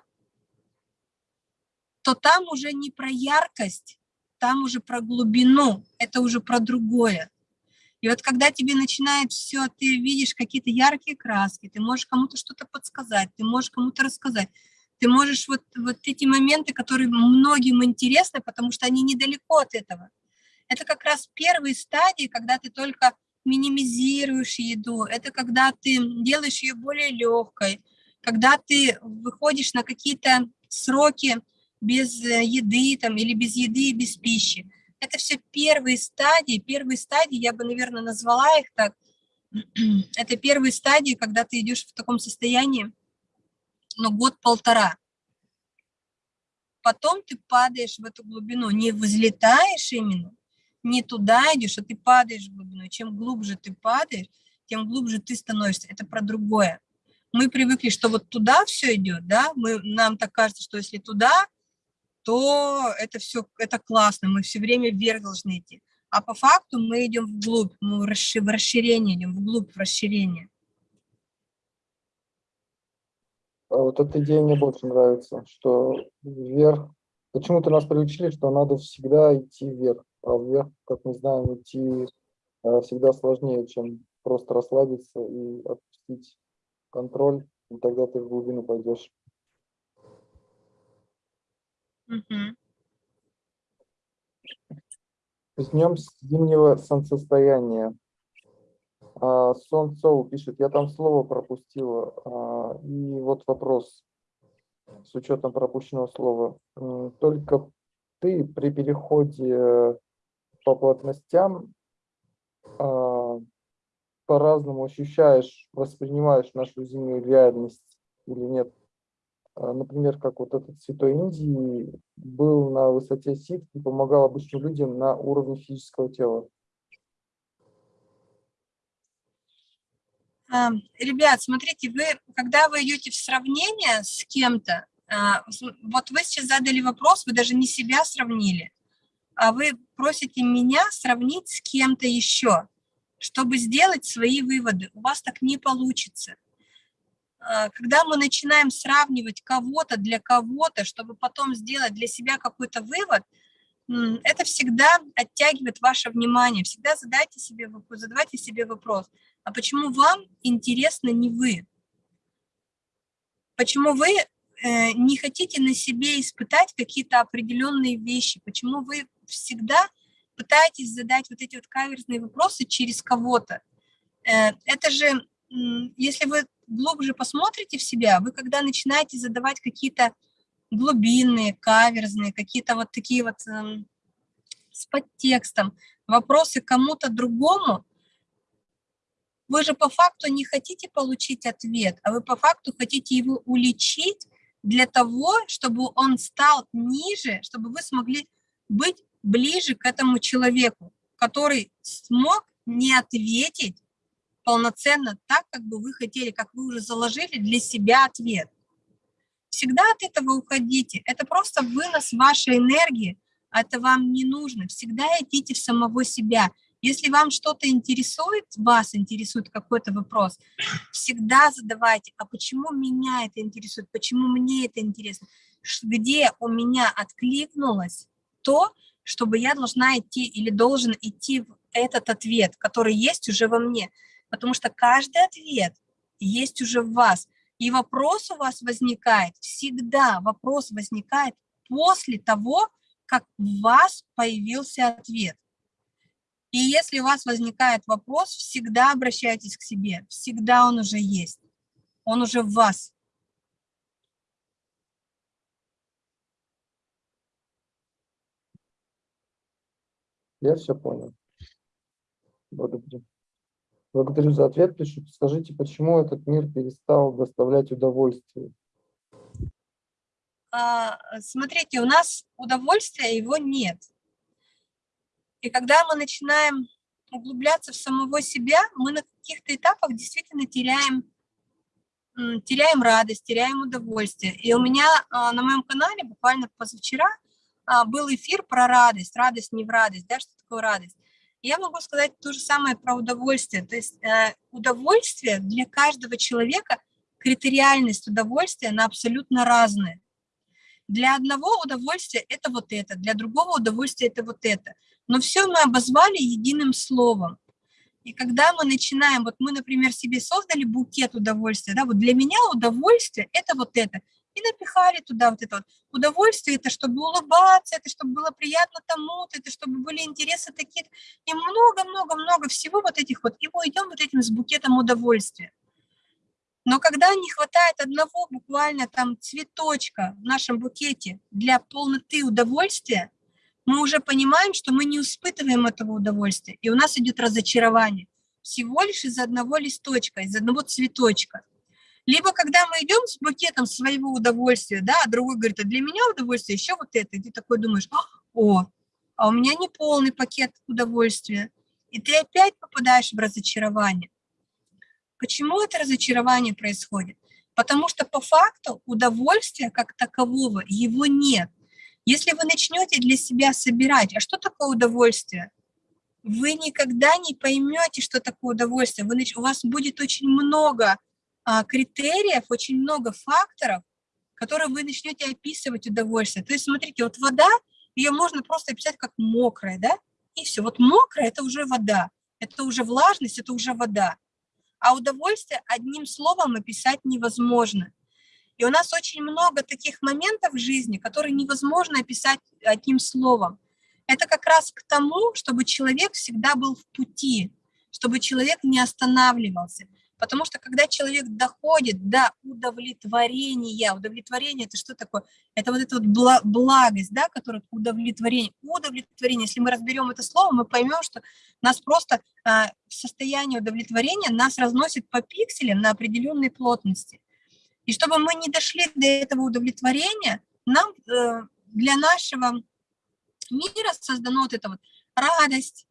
то там уже не про яркость, там уже про глубину, это уже про другое. И вот когда тебе начинает все, ты видишь какие-то яркие краски, ты можешь кому-то что-то подсказать, ты можешь кому-то рассказать, ты можешь вот, вот эти моменты, которые многим интересны, потому что они недалеко от этого. Это как раз первые стадии, когда ты только минимизируешь еду, это когда ты делаешь ее более легкой, когда ты выходишь на какие-то сроки без еды там, или без еды и без пищи. Это все первые стадии. Первые стадии, я бы, наверное, назвала их так. Это первые стадии, когда ты идешь в таком состоянии, ну, год-полтора. Потом ты падаешь в эту глубину, не взлетаешь именно, не туда идешь, а ты падаешь в глубину. Чем глубже ты падаешь, тем глубже ты становишься. Это про другое. Мы привыкли, что вот туда все идет, да, мы, нам так кажется, что если туда, то это все, это классно, мы все время вверх должны идти. А по факту мы идем вглубь, мы в расширение идем, вглубь, в расширение. А вот эта идея мне больше нравится, что вверх, почему-то нас приучили, что надо всегда идти вверх, а вверх, как мы знаем, идти э, всегда сложнее, чем просто расслабиться и отпустить контроль, и тогда ты в глубину пойдешь. Мгм. С днем зимнего солнцестояния. А, пишет, я там слово пропустила. А, И вот вопрос с учетом пропущенного слова. Только ты при переходе по плотностям а, по-разному ощущаешь, воспринимаешь нашу зимнюю реальность или нет? А, Например, как вот этот святой Индии был на высоте сит и помогал обычным людям на уровне физического тела. А, Ребят, смотрите, вы, когда вы идете в сравнение с кем-то, а, вот вы сейчас задали вопрос, вы даже не себя сравнили, а вы просите меня сравнить с кем-то еще, чтобы сделать свои выводы. У вас так не получится. А, Когда мы начинаем сравнивать кого-то для кого-то, чтобы потом сделать для себя какой-то вывод, это всегда оттягивает ваше внимание. Всегда задайте себе, задавайте себе вопрос, а почему вам интересно не вы? Почему вы э, не хотите на себе испытать какие-то определенные вещи? Почему вы всегда пытаетесь задать вот эти вот каверзные вопросы через кого-то? Э, это же, если вы глубже посмотрите в себя, вы когда начинаете задавать какие-то глубинные, каверзные, какие-то вот такие вот эм, с подтекстом вопросы кому-то другому, вы же по факту не хотите получить ответ, а вы по факту хотите его уличить для того, чтобы он стал ниже, чтобы вы смогли быть ближе к этому человеку, который смог не ответить полноценно так, как бы вы хотели, как вы уже заложили для себя ответ. Всегда от этого уходите. Это просто вынос вашей энергии, это вам не нужно. Всегда идите в самого себя. Если вам что-то интересует, вас интересует какой-то вопрос, всегда задавайте, а почему меня это интересует, почему мне это интересно, где у меня откликнулось то, чтобы я должна идти или должен идти в этот ответ, который есть уже во мне. Потому что каждый ответ есть уже в вас. И вопрос у вас возникает всегда, вопрос возникает после того, как в вас появился ответ. И если у вас возникает вопрос, всегда обращайтесь к себе, всегда он уже есть, он уже в вас. Я все понял. Благодарю. Благодарю за ответ. Пишут, скажите, почему этот мир перестал доставлять удовольствие? А, Смотрите, у нас удовольствия его нет. И когда мы начинаем углубляться в самого себя, мы на каких-то этапах действительно теряем теряем радость, теряем удовольствие. И у меня а, на моем канале буквально позавчера а, был эфир про радость, радость не в радость, да, что такое радость. Я могу сказать то же самое про удовольствие. То есть э, удовольствие для каждого человека, критериальность удовольствия, она абсолютно разная. Для одного удовольствия это вот это, для другого удовольствия это вот это. Но все мы обозвали единым словом. И когда мы начинаем, вот мы, например, себе создали букет удовольствия, да, вот для меня удовольствие – это вот это, и напихали туда вот это вот. Удовольствие – это чтобы улыбаться, это чтобы было приятно тому-то, это чтобы были интересы такие и много-много-много всего вот этих вот, и мы идем вот этим с букетом удовольствия. Но когда не хватает одного буквально там цветочка в нашем букете для полноты удовольствия, мы уже понимаем, что мы не испытываем этого удовольствия, и у нас идет разочарование всего лишь из одного листочка, из одного цветочка. Либо когда мы идем с букетом своего удовольствия, да, а другой говорит, а для меня удовольствие еще вот это, и ты такой думаешь, о, а у меня не полный пакет удовольствия, и ты опять попадаешь в разочарование. Почему это разочарование происходит? Потому что по факту удовольствия как такового его нет. Если вы начнете для себя собирать, а что такое удовольствие? Вы никогда не поймете, что такое удовольствие. Вы, у вас будет очень много критериев, очень много факторов, которые вы начнете описывать удовольствие. То есть, смотрите, вот вода, ее можно просто описать как мокрая, да? И все. Вот мокрая – это уже вода, это уже влажность, это уже вода. А удовольствие одним словом описать невозможно. И у нас очень много таких моментов в жизни, которые невозможно описать одним словом. Это как раз к тому, чтобы человек всегда был в пути, чтобы человек не останавливался. Потому что когда человек доходит до удовлетворения, удовлетворение – это что такое? Это вот эта вот благость, да, которая удовлетворение. Удовлетворение, если мы разберем это слово, мы поймем, что нас просто а, в состоянии удовлетворения нас разносит по пикселям на определенной плотности. И чтобы мы не дошли до этого удовлетворения, нам э, для нашего мира создано вот это вот радость,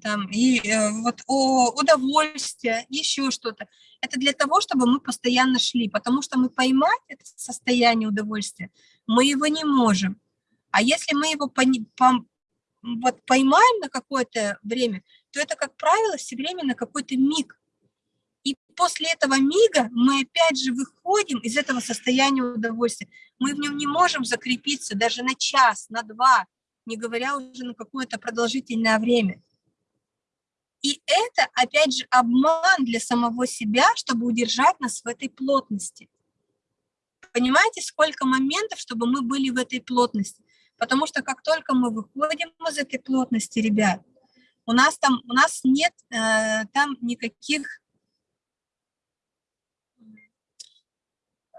там, и э, вот о, удовольствие, еще что-то. Это для того, чтобы мы постоянно шли, потому что мы поймать это состояние удовольствия, мы его не можем. А если мы его по, по, вот поймаем на какое-то время, то это, как правило, все время на какой-то миг. И после этого мига мы опять же выходим из этого состояния удовольствия. Мы в нем не можем закрепиться даже на час, на два, не говоря уже на какое-то продолжительное время. И это, опять же, обман для самого себя, чтобы удержать нас в этой плотности. Понимаете, сколько моментов, чтобы мы были в этой плотности? Потому что как только мы выходим из этой плотности, ребят, у нас там, у нас нет э, там никаких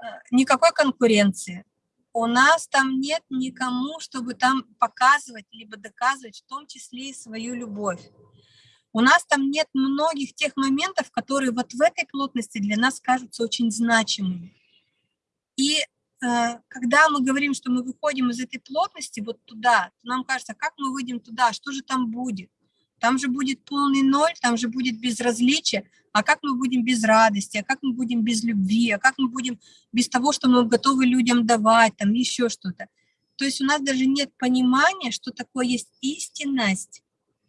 Э, никакой конкуренции. У нас там нет никому, чтобы там показывать, либо доказывать, в том числе и свою любовь. У нас там нет многих тех моментов, которые вот в этой плотности для нас кажутся очень значимыми. И э, когда мы говорим, что мы выходим из этой плотности вот туда, то нам кажется, как мы выйдем туда, что же там будет? Там же будет полный ноль, там же будет безразличие. А как мы будем без радости, а как мы будем без любви, а как мы будем без того, что мы готовы людям давать, там еще что-то. То есть у нас даже нет понимания, что такое есть истинность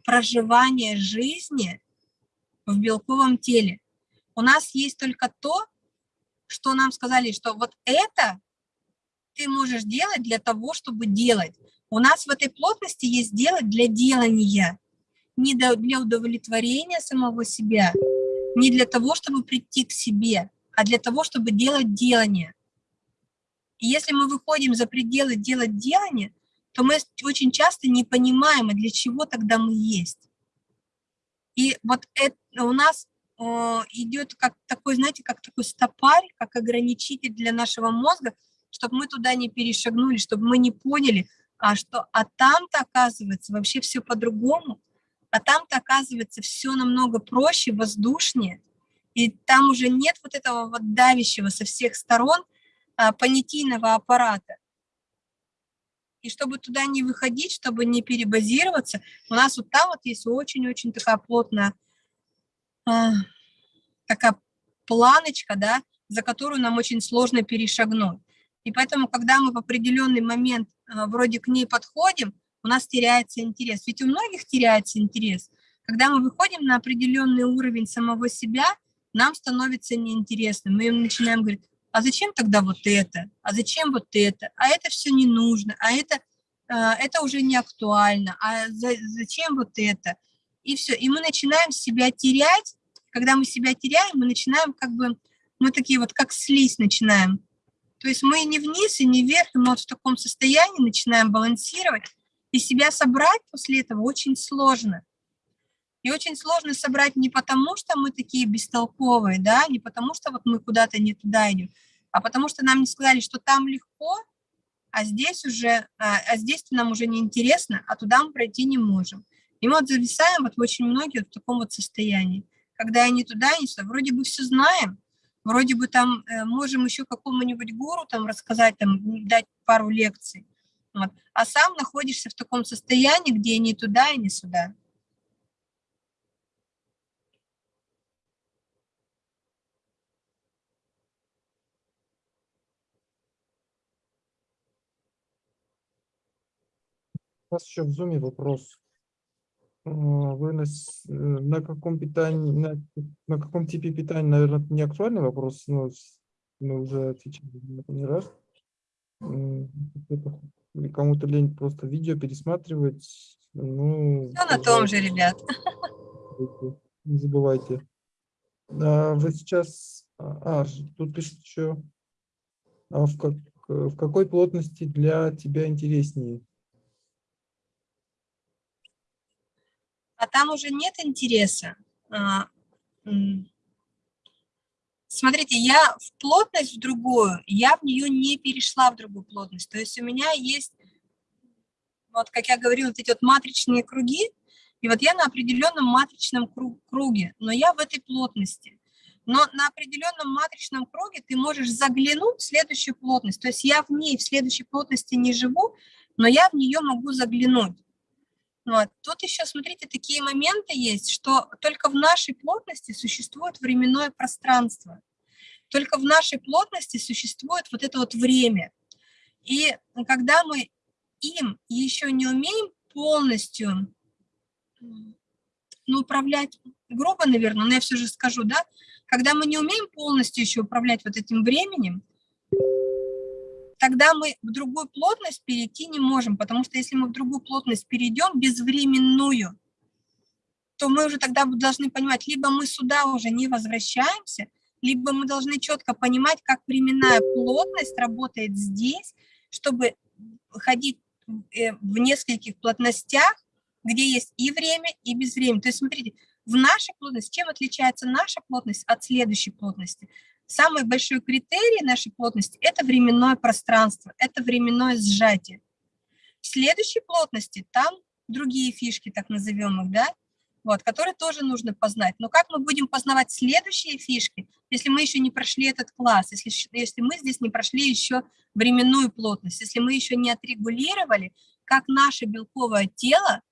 проживания жизни в белковом теле. У нас есть только то, что нам сказали, что вот это ты можешь делать для того, чтобы делать. У нас в этой плотности есть делать для делания не для удовлетворения самого себя, не для того, чтобы прийти к себе, а для того, чтобы делать делание. И если мы выходим за пределы делать делание, то мы очень часто не понимаем, для чего тогда мы есть. И вот это у нас э, идет как такой, знаете, как такой стопарь, как ограничитель для нашего мозга, чтобы мы туда не перешагнули, чтобы мы не поняли, а что, а там-то оказывается вообще все по-другому, а там-то, оказывается, все намного проще, воздушнее, и там уже нет вот этого вот давящего со всех сторон а, понятийного аппарата. И чтобы туда не выходить, чтобы не перебазироваться, у нас вот там вот есть очень-очень такая плотная, а, такая планочка, да, за которую нам очень сложно перешагнуть. И поэтому, когда мы в определенный момент а, вроде к ней подходим, у нас теряется интерес. Ведь у многих теряется интерес. Когда мы выходим на определенный уровень самого себя, нам становится неинтересно. Мы начинаем говорить, а зачем тогда вот это, а зачем вот это, а это все не нужно, а это, а, это уже не актуально, а за, зачем вот это. И все, и мы начинаем себя терять. Когда мы себя теряем, мы начинаем как бы, мы такие вот как слизь начинаем. То есть мы не вниз и не вверх, мы вот в таком состоянии начинаем балансировать, и себя собрать после этого очень сложно. И очень сложно собрать не потому, что мы такие бестолковые, да, не потому, что вот мы куда-то не туда идем, а потому что нам не сказали, что там легко, а здесь уже, а, а здесь нам уже не интересно, а туда мы пройти не можем. И мы вот зависаем вот очень многие вот в таком вот состоянии, когда не туда, не сюда, вроде бы все знаем, вроде бы там э, можем еще какому-нибудь гуру там рассказать, там дать пару лекций, вот, а сам находишься в таком состоянии, где ни туда и не сюда. У нас еще в зуме вопрос. А, Вы на, э, на каком питании, на, на каком типе питания, наверное, не актуальный вопрос, но мы уже отвечали на это не раз. Кому-то лень просто видео пересматривать. Ну, Все на том же, ребят. Не забывайте. А, Вы сейчас, а, а, тут пишут еще, а в, как, в какой плотности для тебя интереснее? Там уже нет интереса. А. Смотрите, я в плотность в другую, я в нее не перешла в другую плотность. То есть у меня есть, вот как я говорила, вот эти вот матричные круги, и вот я на определенном матричном кру- круге, но я в этой плотности. Но на определенном матричном круге ты можешь заглянуть в следующую плотность. То есть я в ней, в следующей плотности не живу, но я в нее могу заглянуть. Вот. Тут еще, смотрите, такие моменты есть, что только в нашей плотности существует временное пространство. Только в нашей плотности существует вот это вот время. И когда мы им еще не умеем полностью ну, управлять, грубо, наверное, но я все же скажу, да, когда мы не умеем полностью еще управлять вот этим временем, тогда мы в другую плотность перейти не можем, потому что если мы в другую плотность перейдем, безвременную, то мы уже тогда должны понимать, либо мы сюда уже не возвращаемся, либо мы должны четко понимать, как временная плотность работает здесь, чтобы ходить э, в нескольких плотностях, где есть и время, и безвремя. То есть смотрите, в нашей плотности, чем отличается наша плотность от следующей плотности? Самый большой критерий нашей плотности – это временное пространство, это временное сжатие. В следующей плотности там другие фишки, так назовем их, да, вот, которые тоже нужно познать. Но как мы будем познавать следующие фишки, если мы еще не прошли этот класс, если, если мы здесь не прошли еще временную плотность, если мы еще не отрегулировали, как наше белковое тело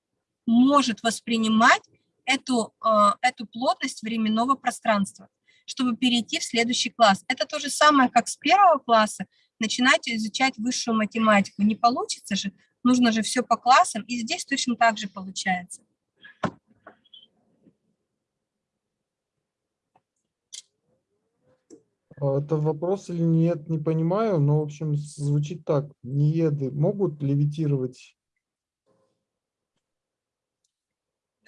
может воспринимать эту, э, эту плотность временного пространства, чтобы перейти в следующий класс. Это то же самое, как с первого класса начинать изучать высшую математику. Не получится же, нужно же все по классам, и здесь точно так же получается. А, Это вопрос или нет, не понимаю, но, в общем, звучит так. Нееды могут левитировать?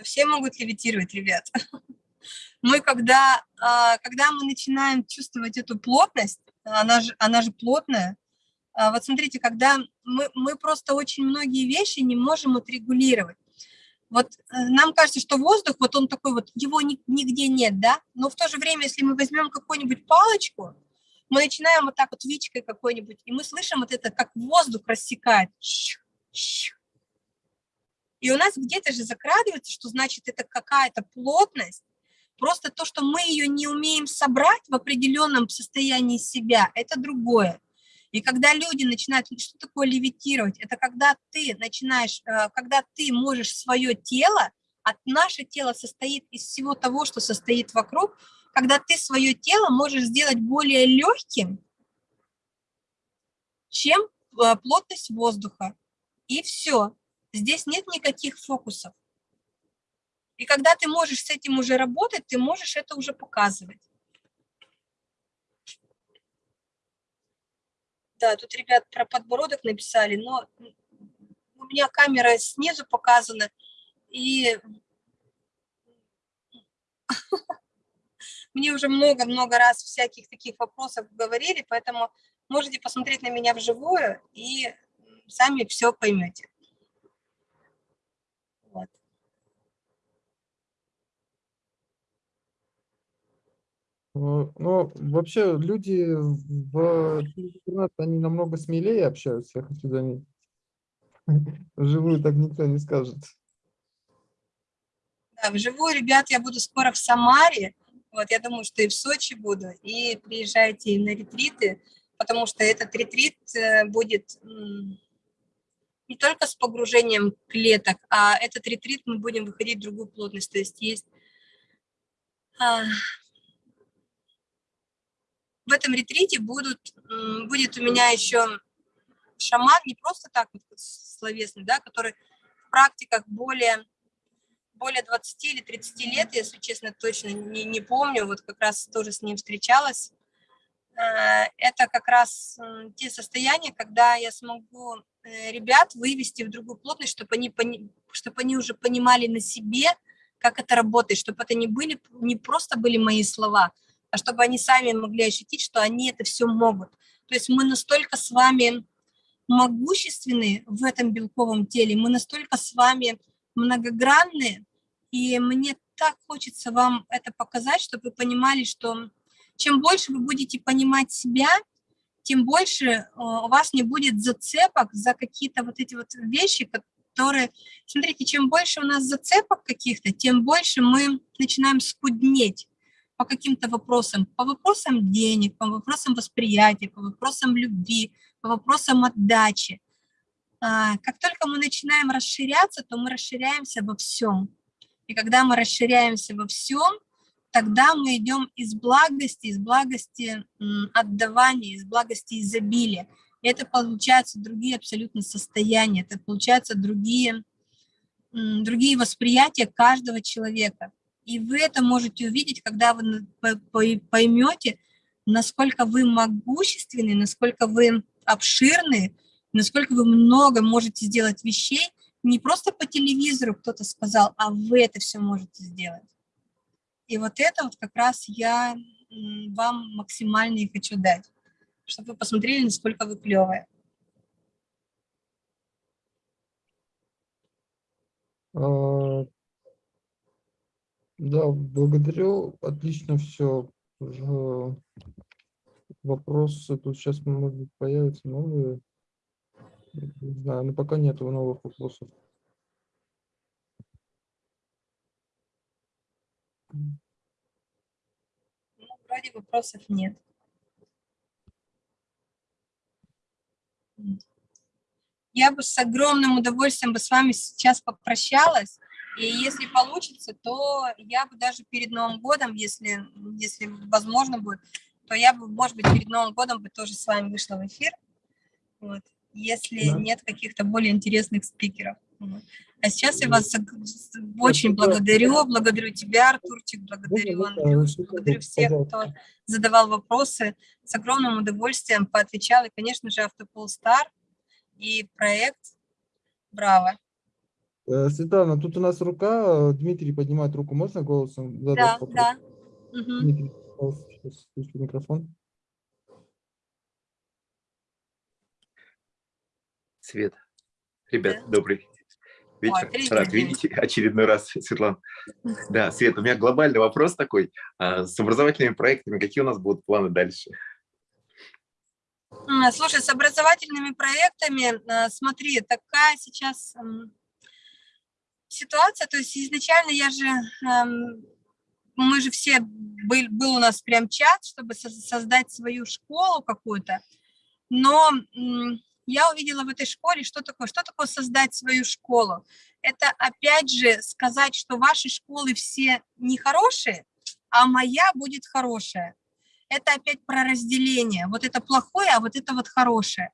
Все могут левитировать, ребят. Мы когда, а, когда мы начинаем чувствовать эту плотность, она же, она же плотная, а, вот смотрите, когда мы, мы просто очень многие вещи не можем отрегулировать. Вот э, нам кажется, что воздух, вот он такой вот, его ни- нигде нет, да, но в то же время, если мы возьмем какую-нибудь палочку, мы начинаем вот так вот вичкой какой-нибудь, и мы слышим вот это, как воздух рассекает. И у нас где-то же закрадывается, что значит это какая-то плотность, просто то, что мы ее не умеем собрать в определенном состоянии себя, это другое. И когда люди начинают, что такое левитировать? Это когда ты начинаешь, э, когда ты можешь свое тело, а наше тело состоит из всего того, что состоит вокруг, когда ты свое тело можешь сделать более легким, чем э, плотность воздуха. И все. Здесь нет никаких фокусов. И когда ты можешь с этим уже работать, ты можешь это уже показывать. Да, тут ребят про подбородок написали, но у меня камера снизу показана, и мне уже много-много раз всяких таких вопросов говорили, поэтому можете посмотреть на меня вживую и сами все поймете. Вот. Ну, вообще люди в интернет, они намного смелее общаются, я хочу заметить. Вживую так никто не скажет. Да, вживую, ребят, я буду скоро в Самаре. Вот, я думаю, что и в Сочи буду. И приезжайте на ретриты, потому что этот ретрит э, будет не только с погружением клеток, а этот ретрит мы будем выходить в другую плотность. То есть есть а, в этом ретрите будут, будет у меня еще шаман, не просто так словесный, да, который в практиках более, более 20 или 30 лет, если честно, точно не, не помню, вот как раз тоже с ним встречалась. Э, это как раз те состояния, когда я смогу э, ребят вывести в другую плотность, чтобы они, чтобы они уже понимали на себе, как это работает, чтобы это не, были, не просто были мои слова, а чтобы они сами могли ощутить, что они это все могут. То есть мы настолько с вами могущественны в этом белковом теле, мы настолько с вами многогранны, и мне так хочется вам это показать, чтобы вы понимали, что чем больше вы будете понимать себя, тем больше э, у вас не будет зацепок за какие-то вот эти вот вещи, которые... Смотрите, чем больше у нас зацепок каких-то, тем больше мы начинаем скуднеть по каким-то вопросам, по вопросам денег, по вопросам восприятия, по вопросам любви, по вопросам отдачи. А, как только мы начинаем расширяться, то мы расширяемся во всем. И когда мы расширяемся во всем, тогда мы идем из благости, из благости отдавания, из благости изобилия. И это получаются другие абсолютно состояния, это получаются другие, другие восприятия каждого человека. И вы это можете увидеть, когда вы поймете, насколько вы могущественны, насколько вы обширны, насколько вы много можете сделать вещей, не просто по телевизору кто-то сказал, а вы это все можете сделать. И вот это вот как раз я вам максимально и хочу дать, чтобы вы посмотрели, насколько вы клевые. А, да, благодарю. Отлично все. Вопросы тут сейчас, может быть, появятся новые. Не знаю, но пока нет новых вопросов. Ну, вроде вопросов нет. Я бы с огромным удовольствием бы с вами сейчас попрощалась. И если получится, то я бы даже перед Новым годом, если, если возможно будет, то я бы, может быть, перед Новым годом бы тоже с вами вышла в эфир, вот, если да. нет каких-то более интересных спикеров. Вот. А сейчас я вас очень благодарю, благодарю тебя, Артурчик, благодарю Андрюш, благодарю всех, кто задавал вопросы. С огромным удовольствием поотвечал, и, конечно же, Автополстар и проект «Браво». Э, Светлана, тут у нас рука, Дмитрий поднимает руку, можно голосом задать Да, вопрос? да. Дмитрий, сейчас включу микрофон. Свет. Ребят, да. добрый вечер. Ой, Рад видеть очередной раз, Светлана. Да, Свет, у меня глобальный вопрос такой. А, с образовательными проектами какие у нас будут планы дальше? Слушай, с образовательными проектами, а, смотри, такая сейчас ситуация, то есть изначально я же, эм, мы же все, был, был у нас прям чат, чтобы создать свою школу какую-то, но я увидела в этой школе, что такое, что такое создать свою школу. Это опять же сказать, что ваши школы все нехорошие, а моя будет хорошая. Это опять про разделение. Вот это плохое, а вот это вот хорошее.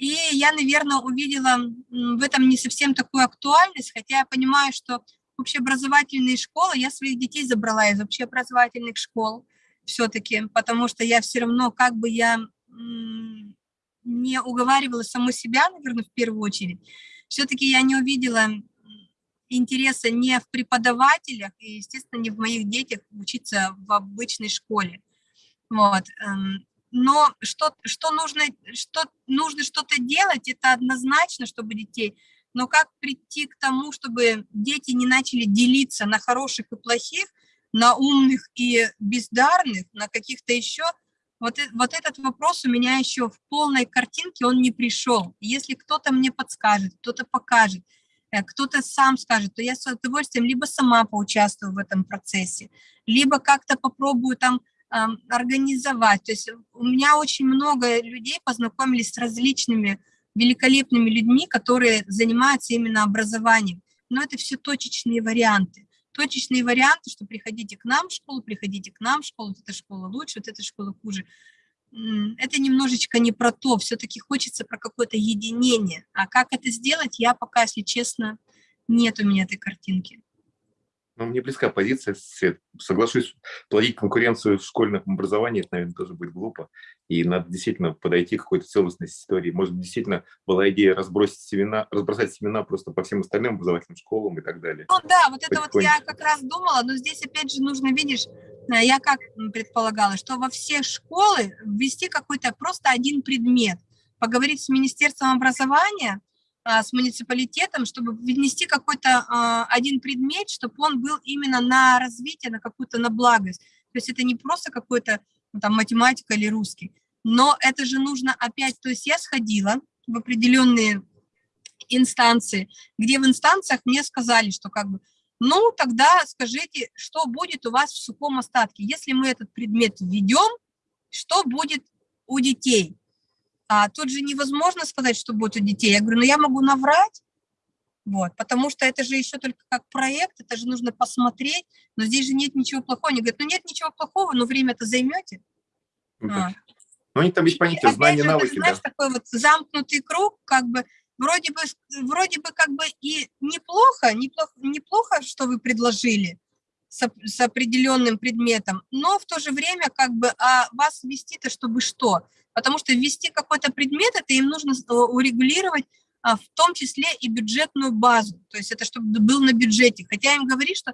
И я, наверное, увидела в этом не совсем такую актуальность, хотя я понимаю, что общеобразовательные школы, я своих детей забрала из общеобразовательных школ все-таки, потому что я все равно, как бы я не уговаривала саму себя, наверное, в первую очередь, все-таки я не увидела интереса не в преподавателях и, естественно, не в моих детях учиться в обычной школе. Вот. Но что, что нужно, что нужно что-то делать, это однозначно, чтобы детей, но как прийти к тому, чтобы дети не начали делиться на хороших и плохих, на умных и бездарных, на каких-то еще, вот, вот этот вопрос у меня еще в полной картинке, он не пришел. Если кто-то мне подскажет, кто-то покажет, э, кто-то сам скажет, то я с удовольствием либо сама поучаствую в этом процессе, либо как-то попробую там организовать. То есть у меня очень много людей познакомились с различными великолепными людьми, которые занимаются именно образованием. Но это все точечные варианты. Точечные варианты, что приходите к нам в школу, приходите к нам в школу, вот эта школа лучше, вот эта школа хуже. Это немножечко не про то, все-таки хочется про какое-то единение. А как это сделать, я пока, если честно, нет у меня этой картинки. Ну, мне близка позиция, Свет. Соглашусь, плодить конкуренцию в школьном образовании, это, наверное, тоже будет глупо. И надо действительно подойти к какой-то целостности истории. Может, действительно была идея разбросить семена, разбросать семена просто по всем остальным образовательным школам и так далее. Ну да, вот это вот я как раз думала, но здесь опять же нужно, видишь, э, я как предполагала, что во все школы ввести какой-то просто один предмет, поговорить с Министерством образования, с муниципалитетом, чтобы внести какой-то а, один предмет, чтобы он был именно на развитие, на какую-то на благость. То есть это не просто какой-то ну, там математика или русский, но это же нужно опять, то есть я сходила в определенные инстанции, где в инстанциях мне сказали, что как бы, ну тогда скажите, что будет у вас в сухом остатке, если мы этот предмет введем, что будет у детей? А тут же невозможно сказать, что будет у детей. Я говорю, ну я могу наврать, вот, потому что это же еще только как проект, это же нужно посмотреть, но здесь же нет ничего плохого. Они говорят, ну нет ничего плохого, но время-то займете. Ну, а. ну они там есть понятие, знания, же, навыки, ты знаешь, да. такой вот замкнутый круг, как бы, вроде бы, вроде бы как бы и неплохо, неплохо, неплохо, что вы предложили, с, с определенным предметом, но в то же время как бы а вас ввести-то чтобы что? Потому что ввести какой-то предмет, это им нужно урегулировать а, в том числе и бюджетную базу, то есть это чтобы был на бюджете, хотя им говорит, что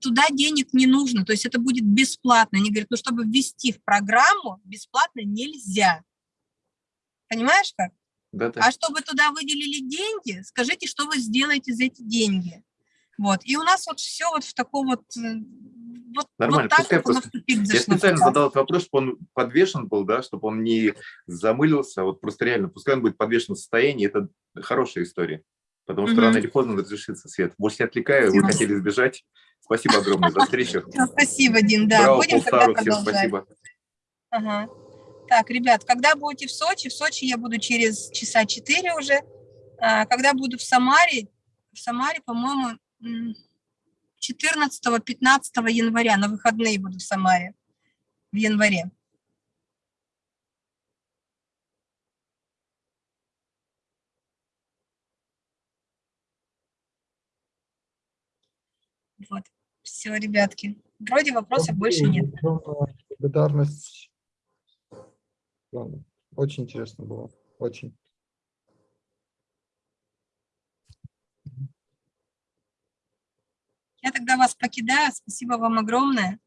туда денег не нужно, то есть это будет бесплатно. Они говорят, ну чтобы ввести в программу, бесплатно нельзя. Понимаешь как? Да, да. А чтобы туда выделили деньги, скажите, что вы сделаете за эти деньги. Вот. И у нас вот все вот в таком вот... Э, вот, Нормально, вот пускай вот просто... Я специально задал этот вопрос, чтобы он подвешен был, да, чтобы он не замылился, вот просто реально, пускай он будет подвешен в состоянии, это хорошая история, потому что угу. рано или поздно разрешится, Свет. Больше не отвлекаю, вы хотели сбежать. Спасибо огромное за встречу. Спасибо, Дин, да, Браво, будем тогда продолжать. спасибо. Ага. Так, ребят, когда будете в Сочи? В Сочи я буду через часа четыре уже. А, когда буду в Самаре, в Самаре, по-моему, 14-15 января, на выходные буду в Самаре, в январе. Вот, все, ребятки. Вроде вопросов больше нет. Благодарность. Очень интересно было, очень. Я тогда вас покидаю. Спасибо вам огромное.